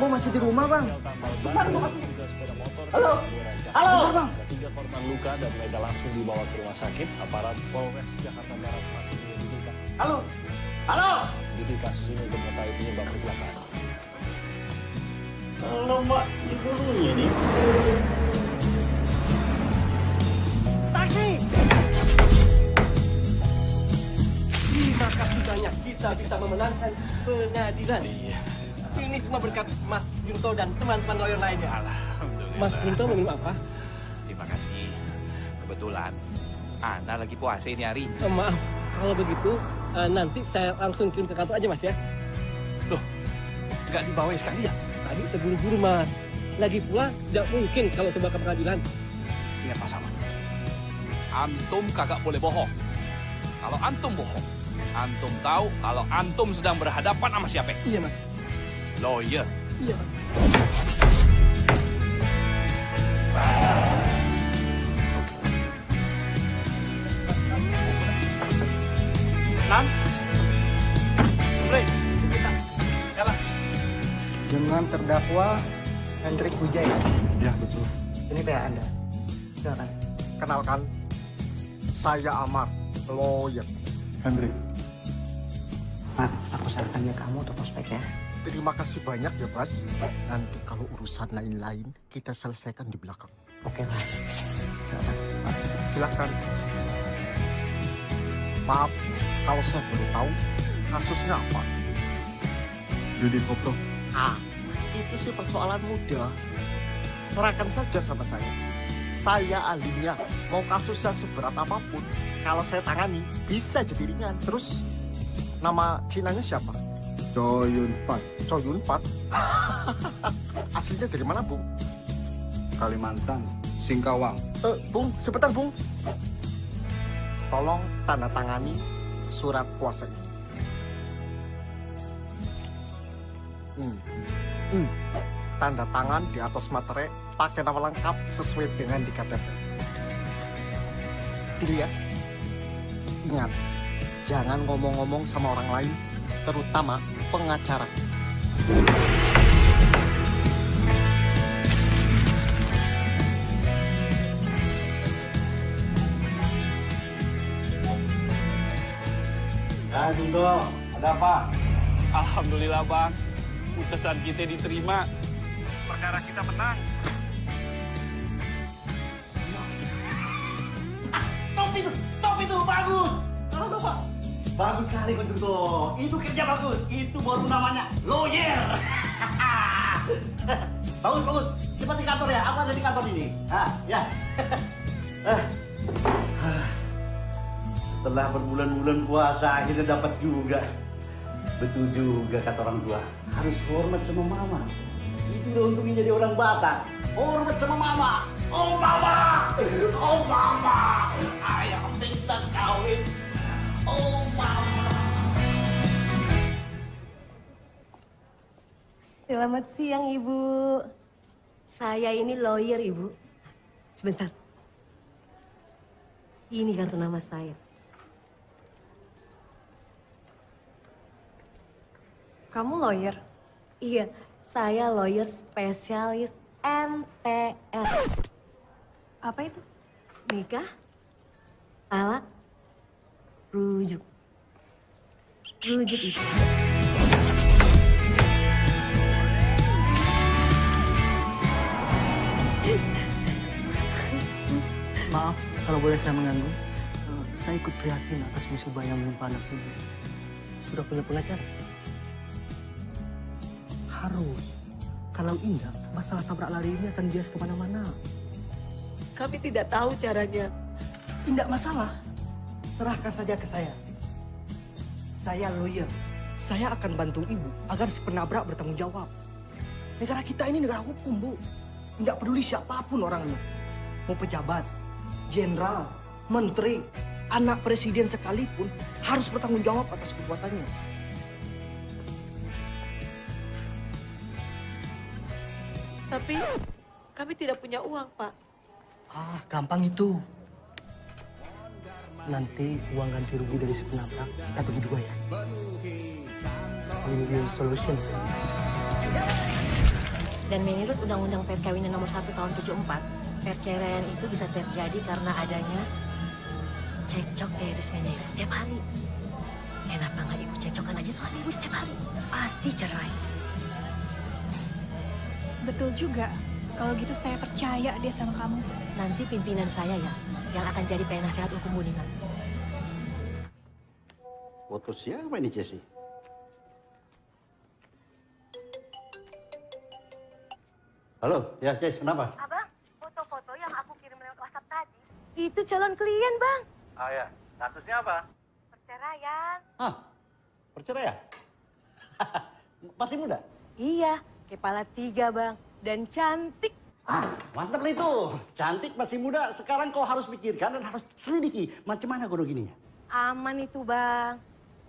rumahnya? Ambo masih di rumah bang. Halo, halo bang. Ada tiga korban luka dan mereka langsung dibawa ke rumah sakit. Aparat Polres Jakarta Barat masih menyelidiki Halo, halo. menyelidiki kasus ini untuk mengetahui penyebab kecelakaan. Halo mbak, di dulunya nih. Taksi. Terima kasih banyak kita bisa memenangkan pengadilan. Semua berkat Mas Junto dan teman-teman lawyer lainnya. Alhamdulillah. Mas Junto minum apa? Terima kasih. Kebetulan Ana lagi puasa ini hari. Eh, maaf, kalau begitu eh, nanti saya langsung kirim ke kantor aja Mas ya. Loh, nggak dibawa sekali ya? Tadi terburu-buru Mas. Lagi pula tidak mungkin kalau sebuah pengadilan. Ingat Pak Saman. Antum kagak boleh bohong. Kalau antum bohong, antum tahu kalau antum sedang berhadapan sama siapa? Iya Mas. Lawyer. Mas. Nan. Jalan. Dengan terdakwa Hendrik Wijaya. Ya betul. Ini kayak Anda. Silakan. Kenalkan, saya Amar, lawyer. Hendrik, Mak, aku sarankan ya kamu untuk prospek ya. Terima kasih banyak ya Bas. Nanti kalau urusan lain-lain kita selesaikan di belakang. Oke lah. Silakan. Silakan. Maaf, kalau saya boleh tahu kasusnya apa? Kopro, Ah, itu sih persoalan mudah. Serahkan saja sama saya. Saya ahlinya. Mau kasus yang seberat apa pun, kalau saya tangani, bisa jadi ringan. Terus, nama Cinanya siapa? Cho Yun Fat, Choi Yun Fat. Aslinya dari mana, Bung? Kalimantan, Singkawang. Eh, Bung, sebentar, Bung. Tolong tanda tangani surat kuasa ini. Hmm. Hmm. Tanda tangan di atas materai pakai nama lengkap sesuai dengan di KTP. Dilihat. Ingat, jangan ngomong-ngomong sama orang lain, terutama pengacara. Ya, Junto, ada apa? Alhamdulillah bang, putusan kita diterima. Perkara kita menang. Top itu, top itu, bagus. Halo, Bapak. Bagus sekali, Pak Junto. Itu kerja bagus. Itu baru namanya lawyer. bagus, bagus. Cepat di kantor ya. Aku ada di kantor ini. Ah, ya. Ah. Setelah berbulan-bulan puasa, akhirnya dapat juga. Betul juga kata orang tua. Harus hormat sama mama. Itu udah untungnya jadi orang Batak. Hormat sama mama. Oh mama. Oh mama. Ayah minta kawin. Selamat siang, Ibu. Saya ini lawyer, Ibu. Sebentar. Ini kartu nama saya. Kamu lawyer? Iya, saya lawyer spesialis MTR. Apa itu? Nikah, talak, rujuk. Rujuk itu. Maaf kalau boleh saya mengganggu. Eh, Saya ikut prihatin atas musibah yang menimpa anak ibu. Sudah punya pengacara? Harus. Kalau tidak, masalah tabrak lari ini akan bias ke mana-mana. Kami tidak tahu caranya. Tidak masalah. Serahkan saja ke saya. Saya lawyer. Saya akan bantu ibu agar si penabrak bertanggung jawab. Negara kita ini negara hukum, Bu. Tidak peduli siapa pun orangnya. Mau pejabat, jenderal, menteri, anak presiden sekalipun harus bertanggung jawab atas perbuatannya. Tapi kami tidak punya uang, Pak. Ah, gampang itu. Nanti uang ganti rugi dari si penabrak kita bagi dua ya. Win-win solution. Dan menurut Undang-Undang Perkawinan Nomor 1 Tahun 74, perceraian itu bisa terjadi karena adanya cekcok terus menerus setiap hari. Kenapa nggak ibu cekcokan aja suami ibu setiap hari? Pasti cerai. Betul juga. Kalau gitu saya percaya dia sama kamu. Nanti pimpinan saya ya, yang akan jadi penasehat hukum Bu Nina. Foto siapa ini Jesse? Halo, ya Jess, kenapa? Abang, foto-foto yang aku kirim lewat WhatsApp tadi. Itu calon klien, Bang. Oh ya, kasusnya apa? Perceraian. Hah, perceraian? Masih muda? Iya, kepala tiga, Bang. Dan cantik. Ah, mantap lah itu. Cantik, masih muda. Sekarang kau harus pikirkan dan harus selidiki. Macam mana gono gini ya? Aman itu, Bang.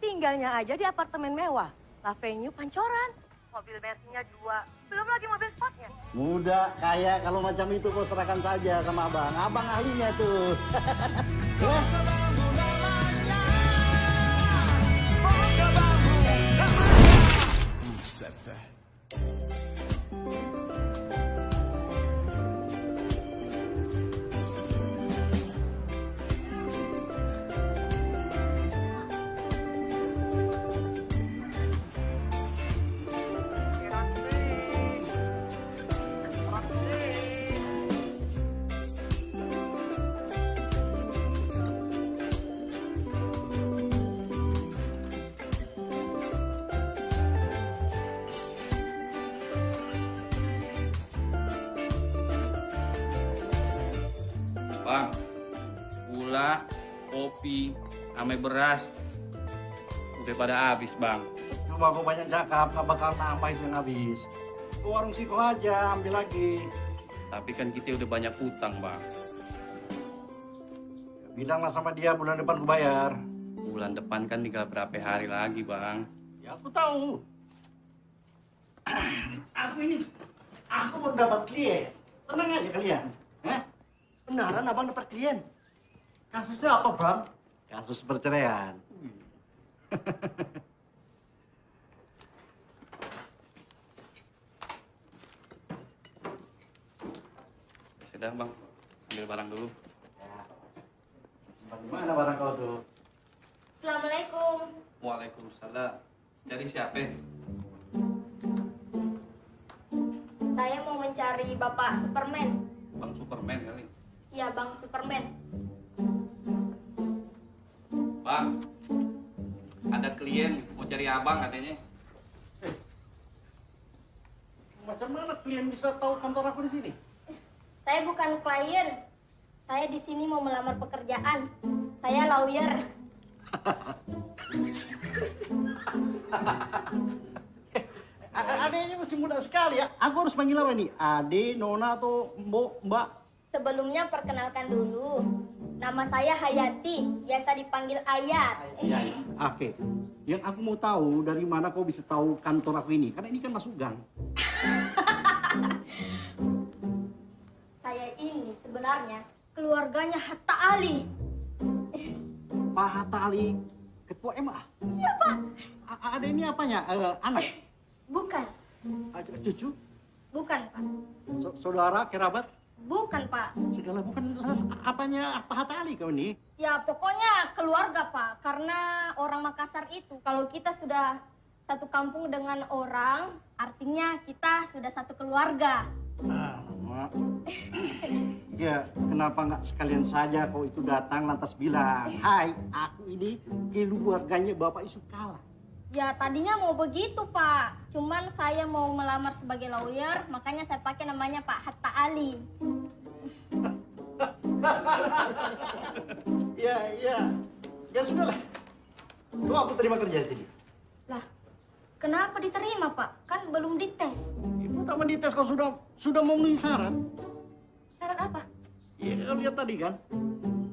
Tinggalnya aja di apartemen mewah. La Venue Pancoran. Mobil Mercy-nya dua. Belum lagi mobil sportnya. Muda, kaya, kalau macam itu kau serahkan saja sama abang. Abang ahlinya tuh. ya? Bang, ame beras, udah pada habis bang. Cuma kau banyak cakap, gak bakal nambah itu yang habis. Ke warung siko aja, ambil lagi. Tapi kan kita udah banyak utang bang. Bilanglah sama dia bulan depan ku bayar. Bulan depan kan tinggal berapa hari lagi bang. Ya aku tahu. aku ini, aku baru dapat klien. Tenang aja kalian. Eh? Benaran abang dapat klien. Kasusnya apa bang? Kasus perceraian. Sudah bang, ambil barang dulu. Simpan di mana barang kau tuh? Assalamualaikum. Waalaikumsalam. Cari siapa? Saya mau mencari Bapak Superman. Bang Superman kali. Ya, Bang Superman. Bang, ada klien mau cari abang katanya. Macam mana klien bisa tahu kantor aku di sini? Saya bukan klien. Saya di sini mau melamar pekerjaan. Saya lawyer. A- Ade ini masih muda sekali ya. Aku harus panggil apa nih? Ade, Nona, atau Mbok, Mbak? Sebelumnya perkenalkan dulu. Nama saya Hayati, biasa dipanggil Ayat. Ya, ya. Oke. Yang aku mau tahu dari mana kau bisa tahu kantor aku ini? Karena ini kan masuk gang. Saya ini sebenarnya keluarganya Hatta Ali. Pak Hatta Ali, ketua MA. Iya, Pak. A- Ade ini apanya? Eh, anak? Bukan. Cucu? Bukan, Pak. So- saudara? Kerabat? Bukan, Pak. Segala bukan apanya Pak Hatta Ali kau ini? Ya pokoknya keluarga pak, karena orang Makassar itu kalau kita sudah satu kampung dengan orang, artinya kita sudah satu keluarga. Ah, Mak. Ya, kenapa nggak sekalian saja kau itu datang lantas bilang, Hai, aku ini keluarganya Bapak Yusuf Kala. Ya tadinya mau begitu pak, cuman saya mau melamar sebagai lawyer, makanya saya pakai namanya Pak Hatta Ali. Ya, ya. Ya sudahlah. Tuh aku terima kerja di sini. Lah, kenapa diterima pak? Kan belum dites. Ibu tak dites kau sudah sudah memenuhi syarat. Syarat apa? Ya, kau lihat tadi kan.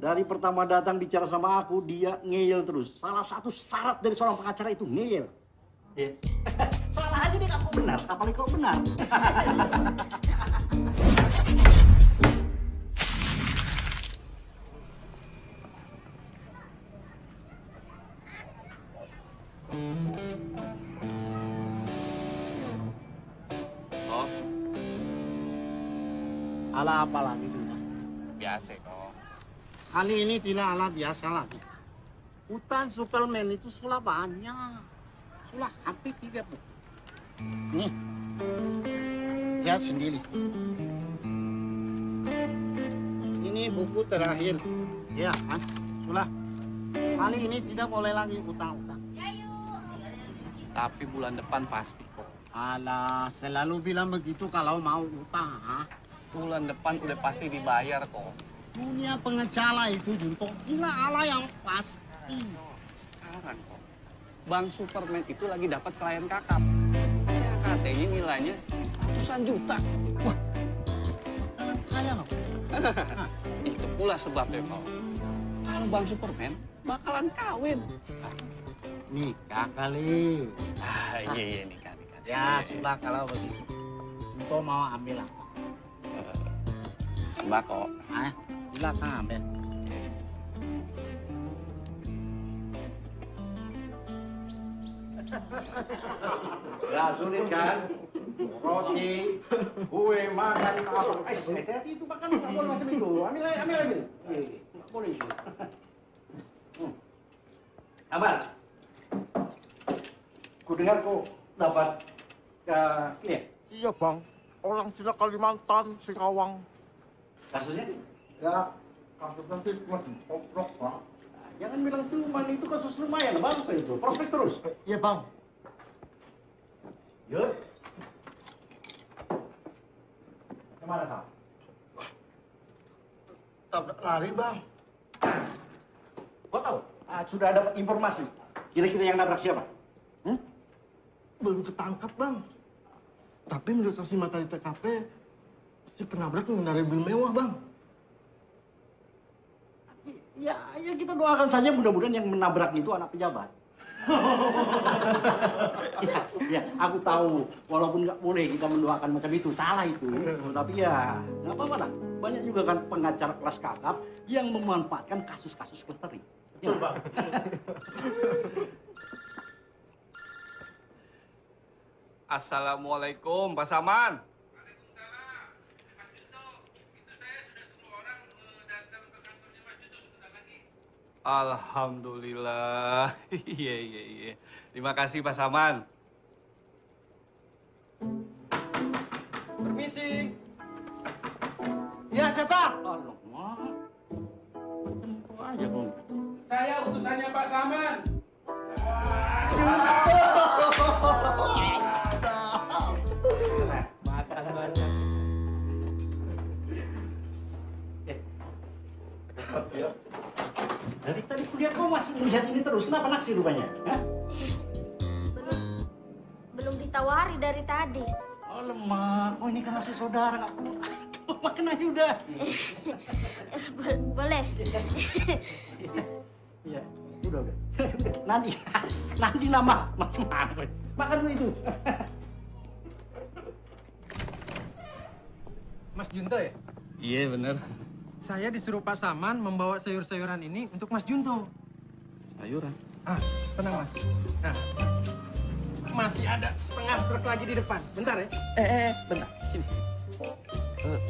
Dari pertama datang bicara sama aku, dia ngeyel terus. Salah satu syarat dari seorang pengacara itu ngeyel. Ya. Salah aja deh aku benar, apalagi kau benar. Oh, Ala apa lagi tidak? biasa kok. Kali ini tidak ala biasa lagi. Hutan Superman itu sudah banyak. Sudah hampir tiga bu. Nih, lihat sendiri. Ini buku terakhir. Ya, kan? Sudah. Kali ini tidak boleh lagi utang-utang. Tapi bulan depan pasti kok. Alah, selalu bilang begitu kalau mau utang. ha? Bulan depan udah pasti dibayar kok. Dunia pengecara itu Junto gila ala yang pasti. Sekarang kok. Bang Superman itu lagi dapat klien kakap. Ya katanya nilainya ratusan juta. Kaya loh. Itu pula sebabnya kok. Kalau Bang Superman bakalan kawin. Nikah kali. Ah, iya iya nikah nikah. Ya sudah kalau begitu. Junto mau ambil apa? Sembako. Ah, silakan ambil. Gak sulit kan? Roti, kue, makan, apa. Eh, hati-hati itu makan, nggak boleh macam itu. Ambil lagi, ambil lagi. Eh, nggak boleh itu. Hmm. Abar, ku dengar kau dapat uh, ini ya, Iya bang, orang tidak Kalimantan, Singkawang. kasusnya? Ya, kasus nanti cuma oprok bang. Nah, Jangan bilang cuman itu kasus lumayan, bagus lah itu. Prospek terus. Iya bang. Yud. Ke mana kau? Tabrak lari bang. Kau tahu? Ah, sudah dapat informasi. Kira-kira yang nabrak siapa? Hmm? Belum ketangkap bang. Tapi menurut saksi mata di TKP, si penabrak mengendarai mobil mewah bang. Ya, ya kita doakan saja mudah-mudahan yang menabrak itu anak pejabat. ya, ya, aku tahu. Walaupun nggak boleh kita mendoakan macam itu, salah itu. Tapi ya, nggak apa-apa lah. Banyak juga kan pengacara kelas kakap yang memanfaatkan kasus-kasus kelestari. Ya. Assalamualaikum, Pak Saman. Alhamdulillah. Iya, iya, iya. Terima kasih, Pak Saman. Permisi. Ya siapa? Alamak. Aja, Bang. Saya utusannya Pak Saman. Makan banyak. Eh. Ya. Kuliah kau masih melihat ini terus. Kenapa naksir rupanya? Hah? Belum belum ditawari dari tadi. Oh lemah. Oh ini kan masih saudara nggak perlu. Makan aja udah. Eh, bo- boleh. Iya, udah udah. nanti, nanti nama? Makan dulu itu. Mas Junto ya? Iya, bener. Saya disuruh Pak Saman membawa sayur-sayuran ini untuk Mas Junto. Sayuran. Ah, tenang Mas. Nah, masih ada setengah truk lagi di depan. Bentar ya. Eh, eh, eh, bentar. Sini, sini. Eh,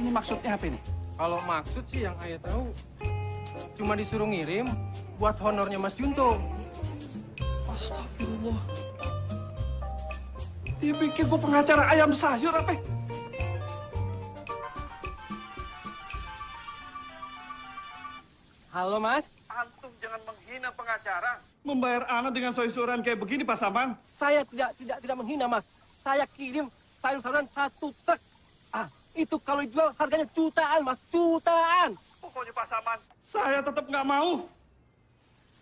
ini maksudnya apa ini? Kalau maksud sih yang ayah tahu cuma disuruh ngirim buat honornya Mas Junto. Astagfirullah. Dia pikir gua pengacara ayam sayur apa? Halo Mas, Antum jangan menghina pengacara. Membayar anak dengan sayur-sayuran kayak begini, Pak Saman. saya tidak tidak tidak menghina Mas. Saya kirim sayur-sayuran satu truk. Ah, itu kalau dijual harganya jutaan Mas, jutaan. Pokoknya Pak Saman. Saya tetap nggak mau.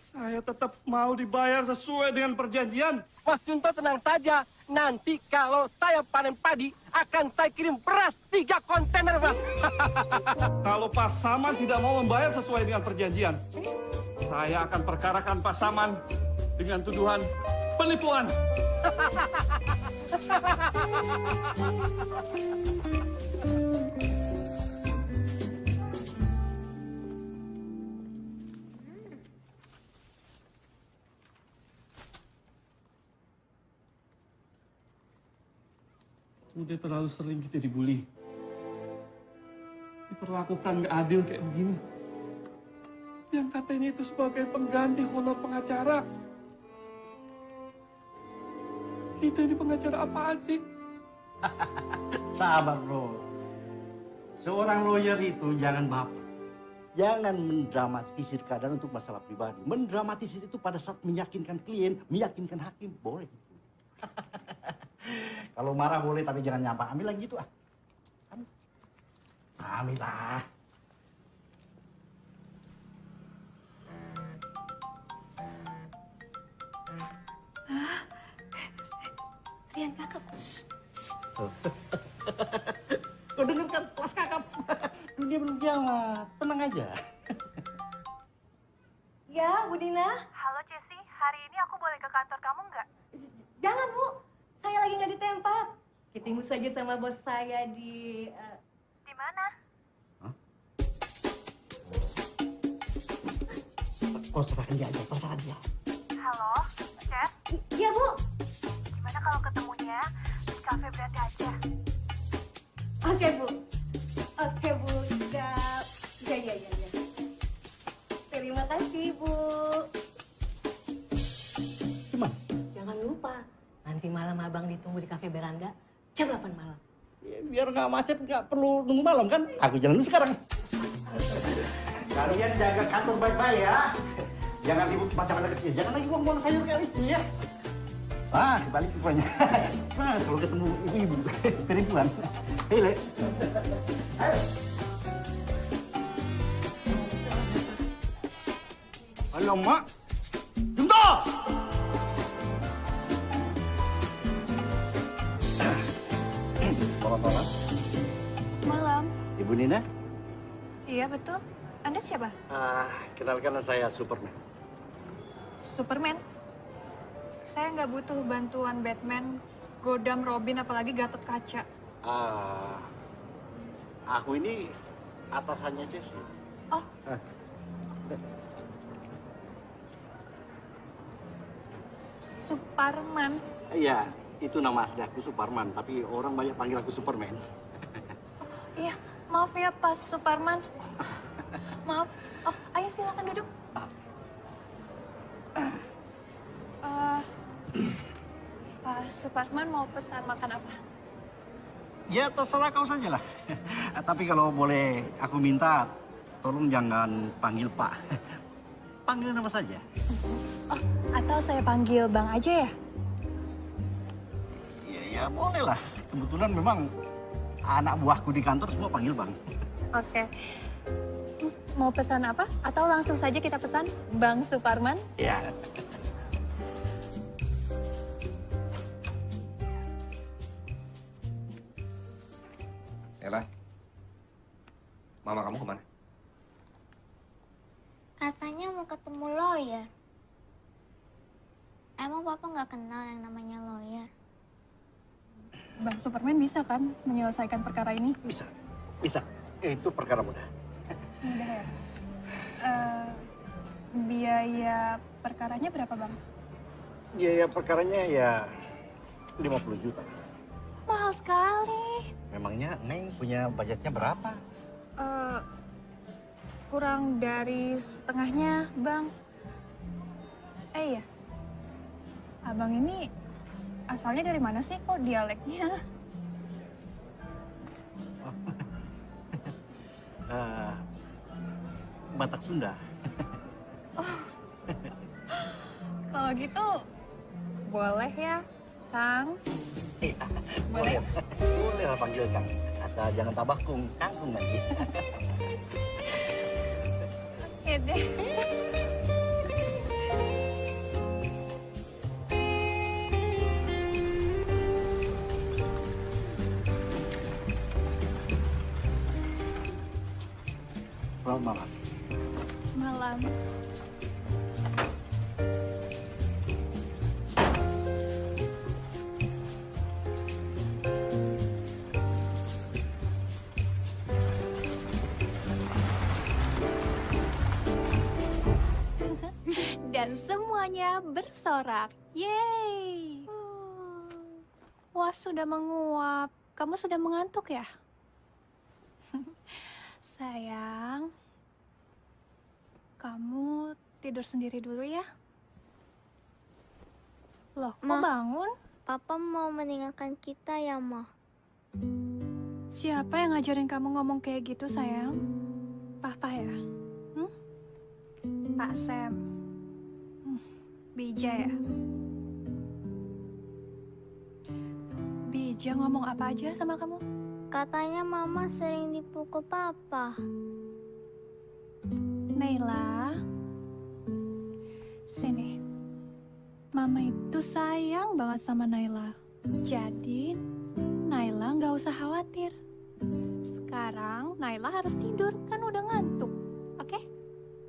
Saya tetap mau dibayar sesuai dengan perjanjian. Mas Junto tenang saja. Nanti kalau saya panen padi, akan saya kirim beras tiga kontainer, Mas. Kalau Pasaman tidak mau membayar sesuai dengan perjanjian, saya akan perkarakan Pasaman dengan tuduhan penipuan. Udah terlalu sering kita dibully. Diperlakukan nggak adil kayak begini. Yang katanya itu sebagai pengganti honor pengacara. Kita ini pengacara apaan sih? Sabar bro. Seorang lawyer itu jangan baper. Jangan mendramatisir keadaan untuk masalah pribadi. Mendramatisir itu pada saat meyakinkan klien, meyakinkan hakim, boleh. Kalau marah boleh, tapi jangan nyampah. Ambil lagi gitu ah. Ambil. Ambil lah. Rian kakak. Kau dengar kan kelas kakap? Dunia belum kiamat. Tenang aja. Ya, Bu Dina. Halo Cesi, hari ini aku boleh ke kantor kamu nggak? Jangan, Bu. Saya lagi nggak di tempat. Ketemu saja sama bos saya di... eh, Di mana? Kau serahkan dia aja, terserah dia. Halo, Ces, Iya, Bu. gimana kalau ketemunya di kafe berarti aja? Oke, Bu. Oke, Bu. Ya, ya, ya, ya. ya. Terima kasih, Bu. Cuman, Jangan lupa, nanti malam abang ditunggu di kafe beranda jam 8 malam. ya, biar nggak macet, nggak perlu nunggu malam kan? Aku jalan dulu sekarang. Kalian jaga kantor baik-baik ya. Jangan ribut macam anak kecil. Jangan lagi buang-buang sayur kayak itu ya. Ah, kebalik rupanya. Nah, kalau ketemu ibu-ibu, perempuan. Hei, Le. Ayo. Halo, Selamat Malam. Ibu Nina. Iya betul. Anda siapa? Ah, kenalkan saya Superman. Superman. Saya nggak butuh bantuan Batman, Godam, Robin, apalagi Gatot Kaca. Ah, aku ini atasannya Jesse. Oh. Ah. Superman. Iya, itu nama asli aku Superman, tapi orang banyak panggil aku Superman. Iya, maaf ya Pak Superman. Maaf. Oh, ayo silakan duduk. Eh, Pak Superman mau pesan makan apa? Ya terserah kau saja lah. tapi kalau boleh aku minta, tolong jangan panggil Pak. Panggil nama saja. Atau saya panggil Bang aja ya? Ya, ya boleh lah. Kebetulan memang anak buahku di kantor semua panggil Bang. Oke. Mau pesan apa? Atau langsung saja kita pesan Bang Suparman? Ya. Ella, mama kamu ke mana? Katanya mau ketemu lawyer. Emang papa nggak kenal yang namanya? Bang Superman bisa kan menyelesaikan perkara ini? Bisa, bisa. Itu perkara mudah. Mudah ya. Eh, biaya perkaranya berapa bang? Biaya perkaranya ya 50 juta. Mahal sekali. Memangnya Neng punya budgetnya berapa? Eh, kurang dari setengahnya bang. Eh iya, abang ini asalnya dari mana sih kok dialeknya? Eh, Batak Sunda. Kalau gitu boleh ya, Kang? Boleh? Boleh lah panggil Kang. Asal jangan tambah kung, kangkung lagi. Oke deh. Selamat malam. Malam. Dan semuanya bersorak. Yeay! Wah, sudah menguap. Kamu sudah mengantuk ya? Sayang, kamu tidur sendiri dulu ya. Loh, kok Ma. bangun? Papa mau meninggalkan kita ya, Ma. Siapa yang ngajarin kamu ngomong kayak gitu, sayang? Papa ya? Hmm? Pak Sam. Hmm, Bija ya? Bija ngomong apa aja sama kamu? Katanya Mama sering dipukul Papa. Naila, sini. Mama itu sayang banget sama Naila. Jadi, Naila nggak usah khawatir. Sekarang Naila harus tidur, kan udah ngantuk. Oke?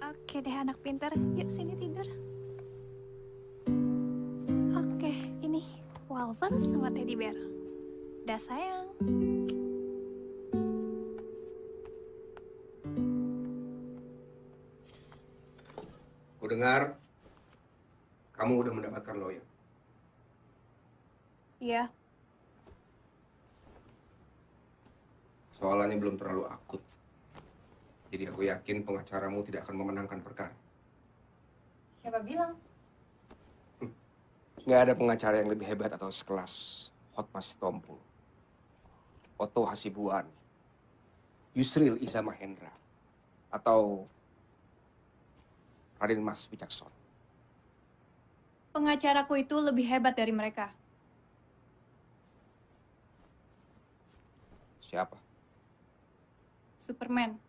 Oke deh anak pintar, yuk sini tidur. Oke, ini Walver sama Teddy Bear. Dah sayang. Ku dengar kamu udah mendapatkan lawyer. Iya, Soalannya belum terlalu akut. Jadi aku yakin pengacaramu tidak akan memenangkan perkara. siapa bilang? Nggak ada pengacara yang lebih hebat atau sekelas Hotmas Tompul, Otto Hasibuan, Yusril Iza Mahendra, atau Raden Mas Wicaksono. Pengacaraku itu lebih hebat dari mereka. Siapa? Superman.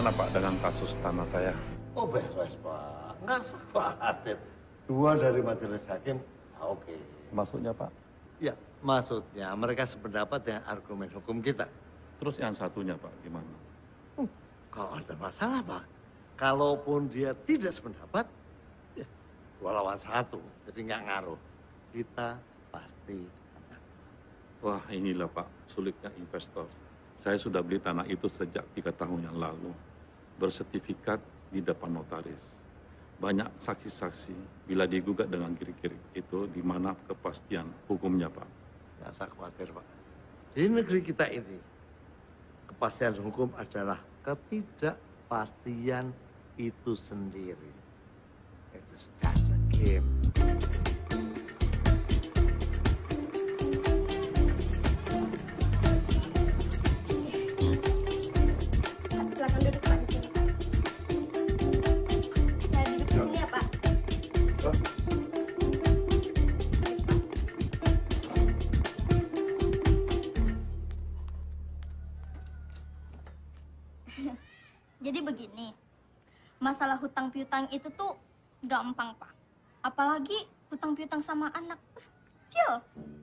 Bagaimana Pak dengan kasus tanah saya? Oh beres Pak, nggak usah khawatir. Dua dari majelis hakim, ah, oke. Maksudnya Pak? Ya, maksudnya mereka sependapat dengan argumen hukum kita. Terus yang satunya Pak, gimana? Kalau ada masalah Pak, kalaupun dia tidak sependapat, ya dua lawan satu, jadi nggak ngaruh. Kita pasti Wah inilah Pak, sulitnya investor. Saya sudah beli tanah itu sejak tiga tahun yang lalu. Bersertifikat di depan notaris. Banyak saksi-saksi bila digugat dengan kiri-kiri itu di mana kepastian hukumnya Pak. nggak usah khawatir Pak. Di negeri kita ini, kepastian hukum adalah ketidakpastian itu sendiri. Itu just a game. Piutang itu tuh gampang pak. Apalagi hutang piutang sama anak Uh, kecil.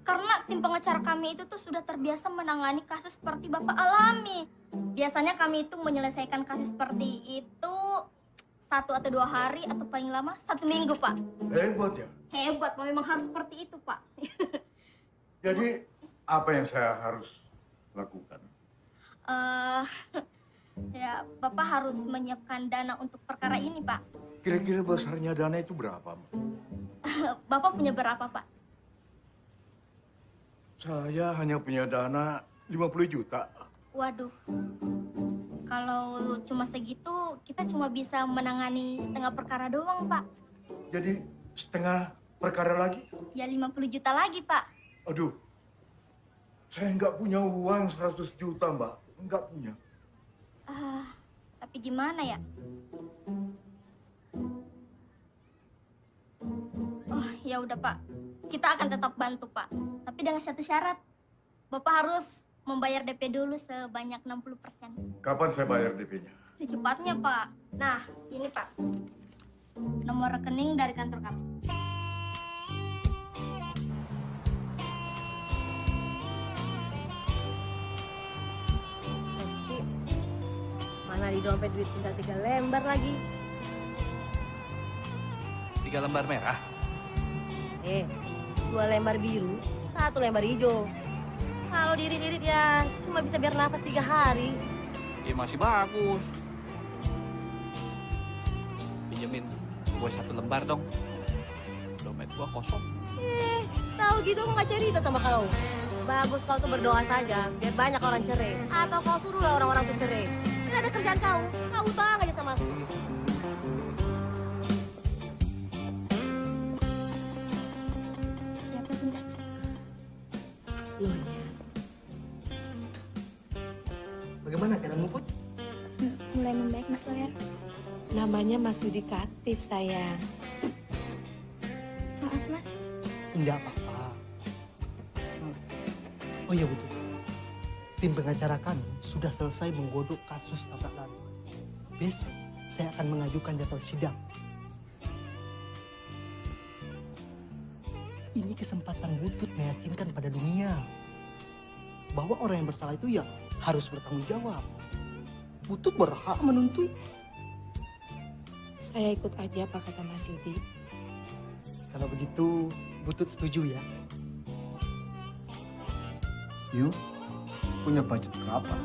Karena tim pengacara kami itu tuh sudah terbiasa menangani kasus seperti bapak alami. Biasanya kami itu menyelesaikan kasus seperti itu satu atau dua hari atau paling lama satu minggu pak. Hebat ya. Hebat, Pak. memang harus seperti itu pak. Jadi apa yang saya harus lakukan? Eh, ya bapak harus menyiapkan dana untuk perkara ini pak. Kira-kira besarnya dana itu berapa? Ma? Bapak punya berapa pak? Saya hanya punya dana 50 juta. Waduh, kalau cuma segitu kita cuma bisa menangani setengah perkara doang pak. Jadi setengah perkara lagi? Ya 50 juta lagi pak. Aduh, saya nggak punya uang 100 juta, Mbak. Nggak punya. Ah, tapi gimana ya? Oh, ya udah Pak. Kita akan tetap bantu Pak. Tapi dengan satu syarat. Bapak harus membayar DP dulu sebanyak 60%. Kapan saya bayar DP-nya? Secepatnya Pak. Nah, ini Pak. Nomor rekening dari kantor kami. Mana di dompet duit tinggal tiga lembar lagi. Tiga lembar merah. Eh, dua lembar biru, satu lembar hijau. Kalau diirit-irit ya cuma bisa biar nafas tiga hari. Ya masih bagus. Pinjemin gue satu lembar dong. Dompet gua kosong. Eh, tahu gitu aku nggak cerita sama kau. Bagus kau tuh berdoa saja, biar banyak orang cerai. Atau kau suruhlah orang-orang tuh cerai. Ini ada kerjaan kau, kau utang aja sama aku. Siapa bentar? Loh ya. Bagaimana keadaan Put? Mulai membaik Mas Lawyer. Namanya Mas Yudikatif, sayang. Maaf Mas. Enggak apa-apa. Oh iya betul. Tim pengacara kami sudah selesai menggodok kasus tabrak lari. Besok saya akan mengajukan jadwal sidang. Ini kesempatan butut meyakinkan pada dunia bahwa orang yang bersalah itu ya harus bertanggung jawab. Butut berhak menuntut. Saya ikut aja apa kata Mas Yudi. Kalau begitu, Butut setuju ya? Yuk, punya budget berapa?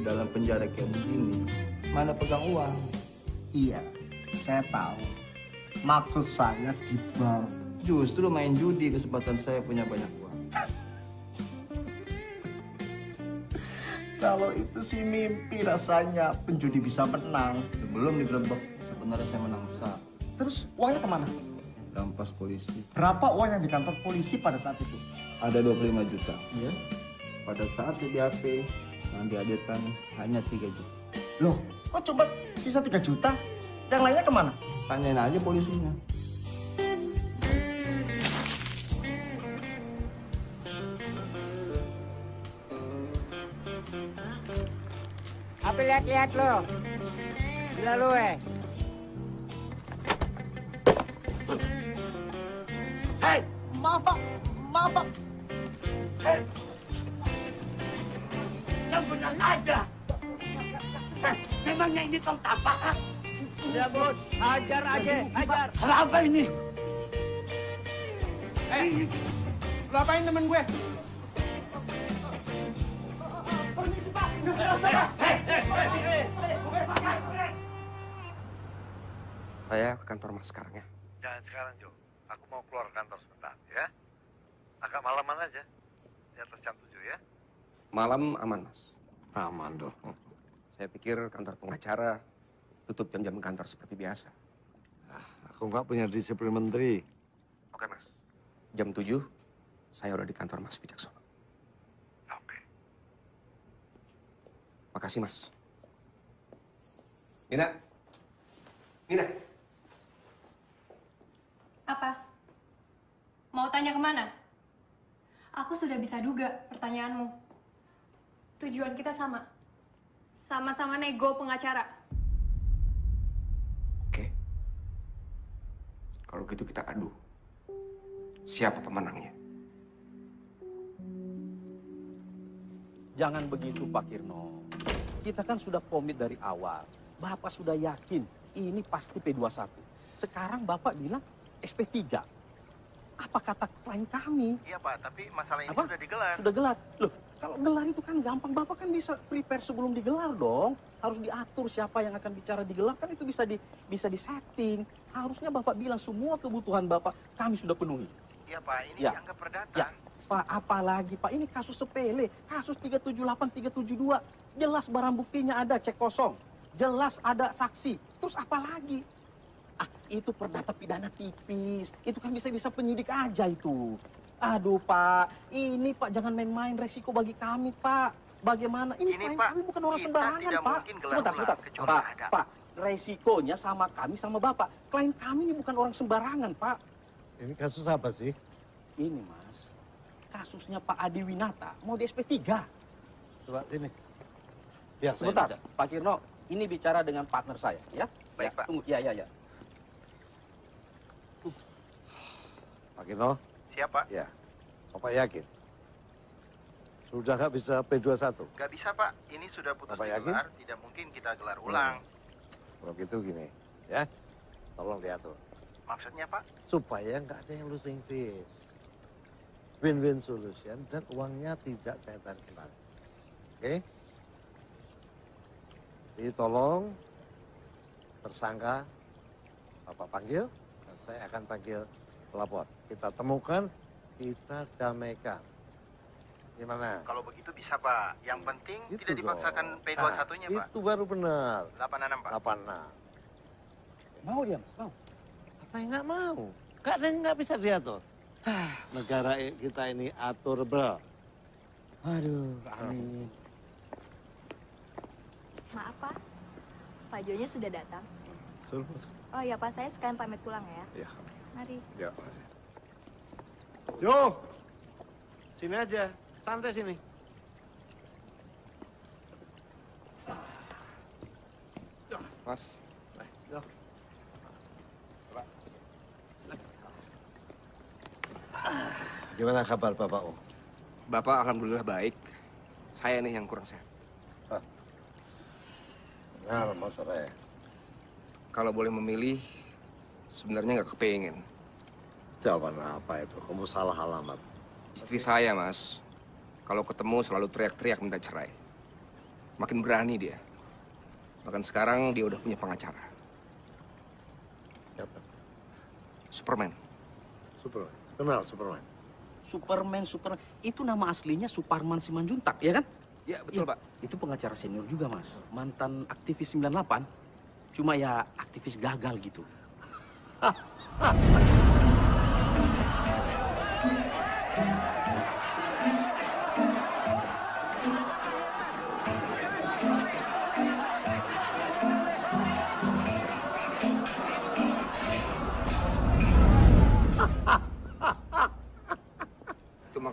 Dalam penjara kayak begini, mana pegang uang? Iya, saya tahu. Maksud saya di bar. Justru main judi kesempatan saya punya banyak uang. Kalau itu sih mimpi rasanya penjudi bisa menang sebelum digerebek. Sebenarnya saya menang besar. Terus uangnya ke mana? Rampas polisi. Berapa uang yang di kantor polisi pada saat itu? Ada 25 juta. Iya. Pada saat di BAP yang dihadirkan hanya 3 juta. Loh, kok coba sisa 3 juta? Yang lainnya ke mana? Tanyain aja polisinya. Apa lihat-lihat lo? Gila lo eh. Pak. Hei. Yang benar aja. Eh, memangnya ini tong tapak? Ya bos, hajar aja, hajar. Apa ini? Eh, lu apain temen gue? Saya ke kantor mas sekarang ya. Jangan sekarang, Jo. Aku mau keluar kantor sebentar, ya. Agak malaman aja. Di atas jam 7 ya. Malam aman mas. Aman dong. Saya pikir kantor pengacara tutup jam-jam kantor seperti biasa. Aku nggak punya disiplin menteri. Oke mas. Jam 7 saya udah di kantor mas Wijaksono. Oke. Makasih mas. Nina. Nina. Apa? Mau tanya ke mana? Aku sudah bisa duga pertanyaanmu. Tujuan kita sama. Sama-sama nego pengacara. Kalau gitu kita adu. Siapa pemenangnya? Jangan begitu Pak Kirno. Kita kan sudah komit dari awal. Bapak sudah yakin ini pasti P21. Sekarang Bapak bilang SP3. Apa kata klien kami? Iya Pak, tapi masalah ini Apa? sudah digelar. Sudah gelar. Loh, kalau gelar itu kan gampang. Bapak kan bisa prepare sebelum digelar dong. Harus diatur siapa yang akan bicara digelar. Kan itu bisa di bisa disetting. Harusnya Bapak bilang semua kebutuhan Bapak kami sudah penuhi. Iya Pak, ini Ya. dianggap perdata. Ya, Pak, apalagi Pak, ini kasus sepele. Kasus 378, 372. Jelas barang buktinya ada, cek kosong. Jelas ada saksi. Terus apa lagi? Ah, itu perdata pidana tipis. Itu kan bisa-bisa penyidik aja itu. Aduh, Pak. Ini, Pak, jangan main-main resiko bagi kami, Pak. Bagaimana? Ini, Ini, klien Pak, kami bukan orang sembarangan, Pak. Sebentar, sebentar. Pak, ada. Pak, resikonya sama kami sama bapak. Klien kami ini bukan orang sembarangan, Pak. Ini kasus apa sih? Ini, Mas. Kasusnya Pak Adi Winata mau di SP3. Coba sini. Biar saya Sebentar. Pak Kirno. Ini bicara dengan partner saya, ya. Baik, Ya, Pak. Tunggu, ya, ya, ya. Pak Kino? Siapa? Ya. Bapak yakin? Sudah nggak bisa P21? Gak bisa pak, ini sudah putus Bapak yakin? digelar, tidak mungkin kita gelar ulang. Kalau gitu gini, ya. Tolong diatur. Maksudnya pak? Supaya nggak ada yang losing fee. Win-win solution dan uangnya tidak saya tarik kembali. Oke? Jadi tolong tersangka Bapak panggil dan saya akan panggil pelapor. Kita temukan, kita damaikan. Gimana? Kalau begitu bisa pak, yang penting Itu tidak dipaksakan dong. P21-nya Nah, pak. Itu baru benar. 86 pak. 86. Mau dia, Mas? Mau? Apa yang nggak mau? Nggak ada yang nggak bisa diatur. Negara i- kita ini aturable. Aduh, amin. Maaf Pak, Pak Jonya sudah datang. Suruh. Oh ya Pak, saya sekalian pamit pulang ya. Ya. Mari. Ya. Jo, sini aja, santai sini. Mas. Yo. Gimana kabar Bapak Om? Bapak alhamdulillah baik. Saya nih yang kurang sehat. Benar, Mas Sore. Kalau boleh memilih, sebenarnya nggak kepengen. Jawaban apa itu? Kamu salah alamat. Istri saya, Mas. Kalau ketemu selalu teriak-teriak minta cerai. Makin berani dia. Bahkan sekarang dia udah punya pengacara. Siapa? Superman. Superman. Kenal Superman. Superman, Superman. Itu nama aslinya Suparman Simanjuntak, ya kan? Ya, betul, Pak. Itu pengacara senior juga, Mas. Mantan aktivis 98. Cuma ya aktivis gagal gitu.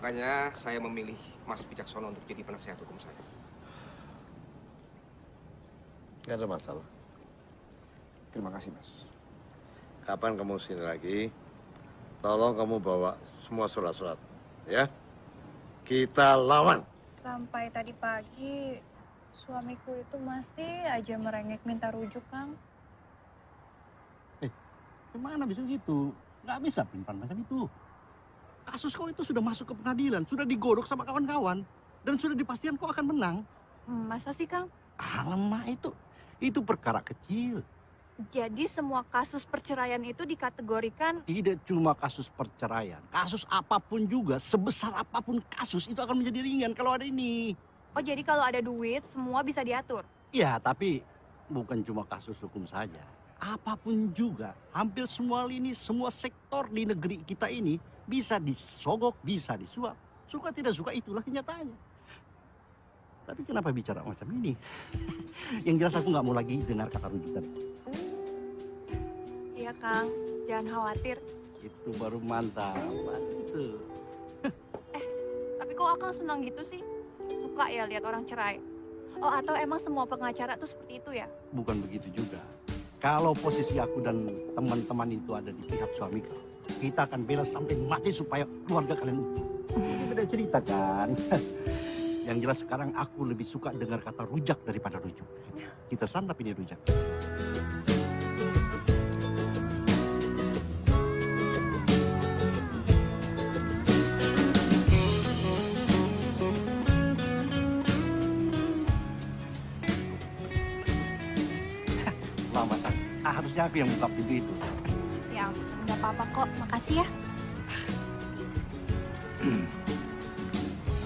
makanya saya memilih Mas Bijaksono untuk jadi penasehat hukum saya. Gak ada masalah. Terima kasih, Mas. Kapan kamu sini lagi? Tolong kamu bawa semua surat-surat, ya. Kita lawan. Sampai tadi pagi, suamiku itu masih aja merengek minta rujuk, Kang. Gimana bisa gitu? Nggak bisa pimpan macam itu. Kasus kau itu sudah masuk ke pengadilan, sudah digodok sama kawan-kawan, dan sudah dipastikan kau akan menang. Hmm, masa sih, Kang? Alamak itu, itu perkara kecil. Jadi semua kasus perceraian itu dikategorikan Tidak cuma kasus perceraian, kasus apa pun juga, sebesar apa pun kasus itu akan menjadi ringan kalau ada ini. Oh, jadi kalau ada duit, semua bisa diatur. Ya, tapi bukan cuma kasus hukum saja. Apa pun juga, hampir semua lini, semua sektor di negeri kita ini bisa disogok, bisa disuap. Suka tidak suka itulah kenyataannya. Tapi kenapa bicara macam ini? Yang jelas aku nggak mau lagi dengar kata rujukan. Iya, Kang. Jangan khawatir. Itu baru mantap. Itu. Tapi kok Akang senang gitu sih? Suka ya lihat orang cerai? Oh, atau emang semua pengacara tuh seperti itu ya? Bukan begitu juga. Kalau posisi aku dan teman-teman itu ada di pihak suami kau, kita akan bela sampai mati supaya keluarga kalian. Ini beda cerita kan? Yang jelas sekarang aku lebih suka dengar kata rujak daripada rujuk. Kita santap ini rujak. Harusnya aku yang buka pintu itu. Ya, nggak apa-apa kok. Makasih ya.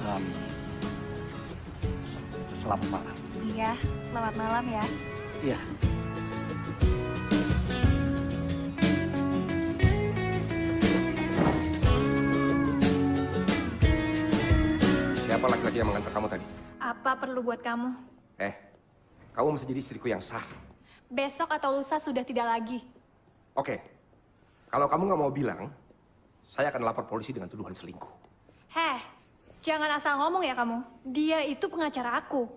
Um, selamat malam. Iya, selamat malam ya. Iya. Siapa laki-laki yang mengantar kamu tadi? Apa perlu buat kamu? Eh, kamu mesti jadi istriku yang sah. Besok atau lusa sudah tidak lagi. Oke, kalau kamu nggak mau bilang, saya akan lapor polisi dengan tuduhan selingkuh. Heh, jangan asal ngomong ya kamu. Dia itu pengacara aku.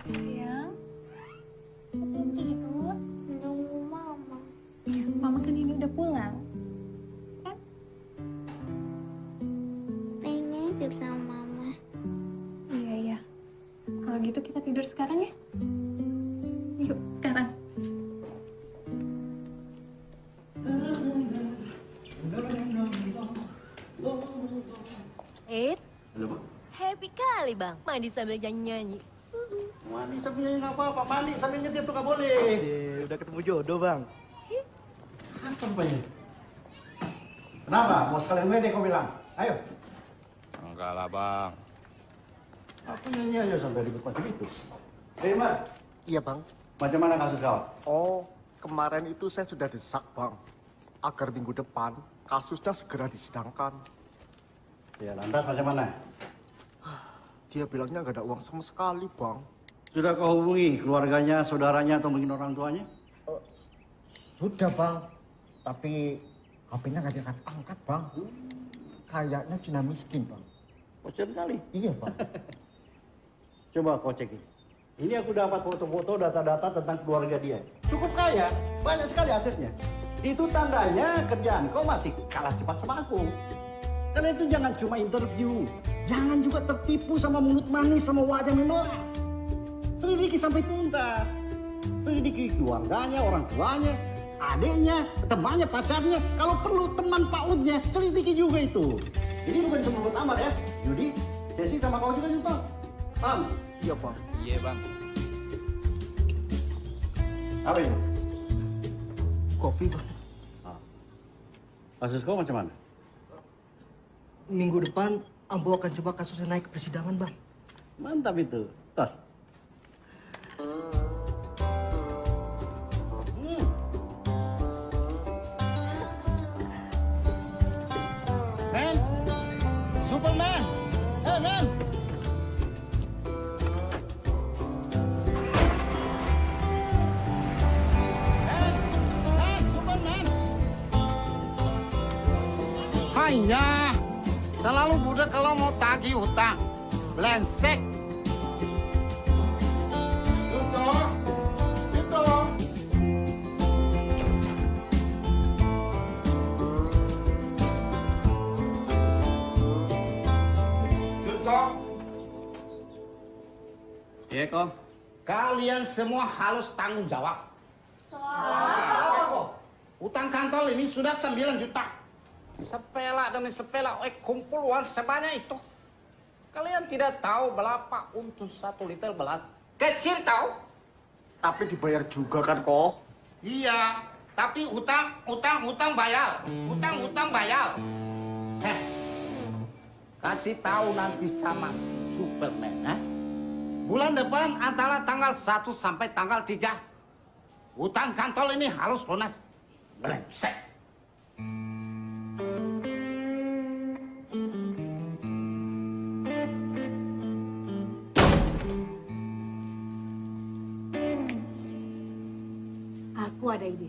Sayang, tidur sama mama. Iya, iya. Kalau gitu kita tidur sekarang ya? Yuk, sekarang. Eh, Halo, Pak. happy kali bang. Mandi sambil nyanyi-nyanyi. Mandi sambil nyanyi nggak apa-apa. Mandi sambil nyetir tuh nggak boleh. udah ketemu jodoh, Bang. Apa rupanya? Kenapa? Mau sekalian wede kau bilang? Ayo. Lah, Bang. Aku nyanyi aja sampai ribut macam itu. Eh, Mar. Iya, Bang. Macam mana kasus kau? Oh, kemarin itu saya sudah desak, Bang. Agar minggu depan kasusnya segera disidangkan. Ya, lantas macam mana? Dia bilangnya nggak ada uang sama sekali, Bang. Sudah kau hubungi keluarganya, saudaranya, atau mungkin orang tuanya? Sudah, Bang. Tapi HP-nya nggak diangkat-angkat, Bang. Kayaknya Cina miskin, Bang. Bocor kali. Iya, Bang. Coba kau cek ini. Ini aku dapat foto-foto, data-data tentang keluarga dia. Cukup kaya, banyak sekali asetnya. Itu tandanya kerjaan kau masih kalah cepat sama aku. Karena itu jangan cuma interview. Jangan juga tertipu sama mulut manis, sama wajah memelas. Selidiki sampai tuntas. Selidiki keluarganya, orang tuanya, adiknya, temannya, pacarnya. Kalau perlu teman pautnya, selidiki juga itu. Ini bukan cuma buat Amar ya. Yudi, Cesi sama kau juga Yuto. Paham? Iya, Bang. Iya, Bang. Apa itu? Kopi, Bang. Kasus kau macam mana? Minggu depan, Ambo akan coba kasusnya naik ke persidangan, Bang. Mantap itu. Tas. Man, Hanya, selalu budak kalau mau tagih hutang. Blensek. Tuto. Tuto. Iya, kok. Kalian semua harus tanggung jawab. Apa kok? Utang kantor ini sudah 9 juta. Sepela demi sepela, eh kumpul uang sebanyak itu. Kalian tidak tahu berapa untuk satu liter beras. Kecil tahu? Tapi dibayar juga kan, kok? Iya, tapi utang, utang, utang bayar. Utang, utang bayar. Heh, kasih tahu nanti sama si Superman, eh? Bulan depan antara tanggal 1 sampai tanggal 3. Utang kantor ini harus lunas. Brengsek. Ada ide.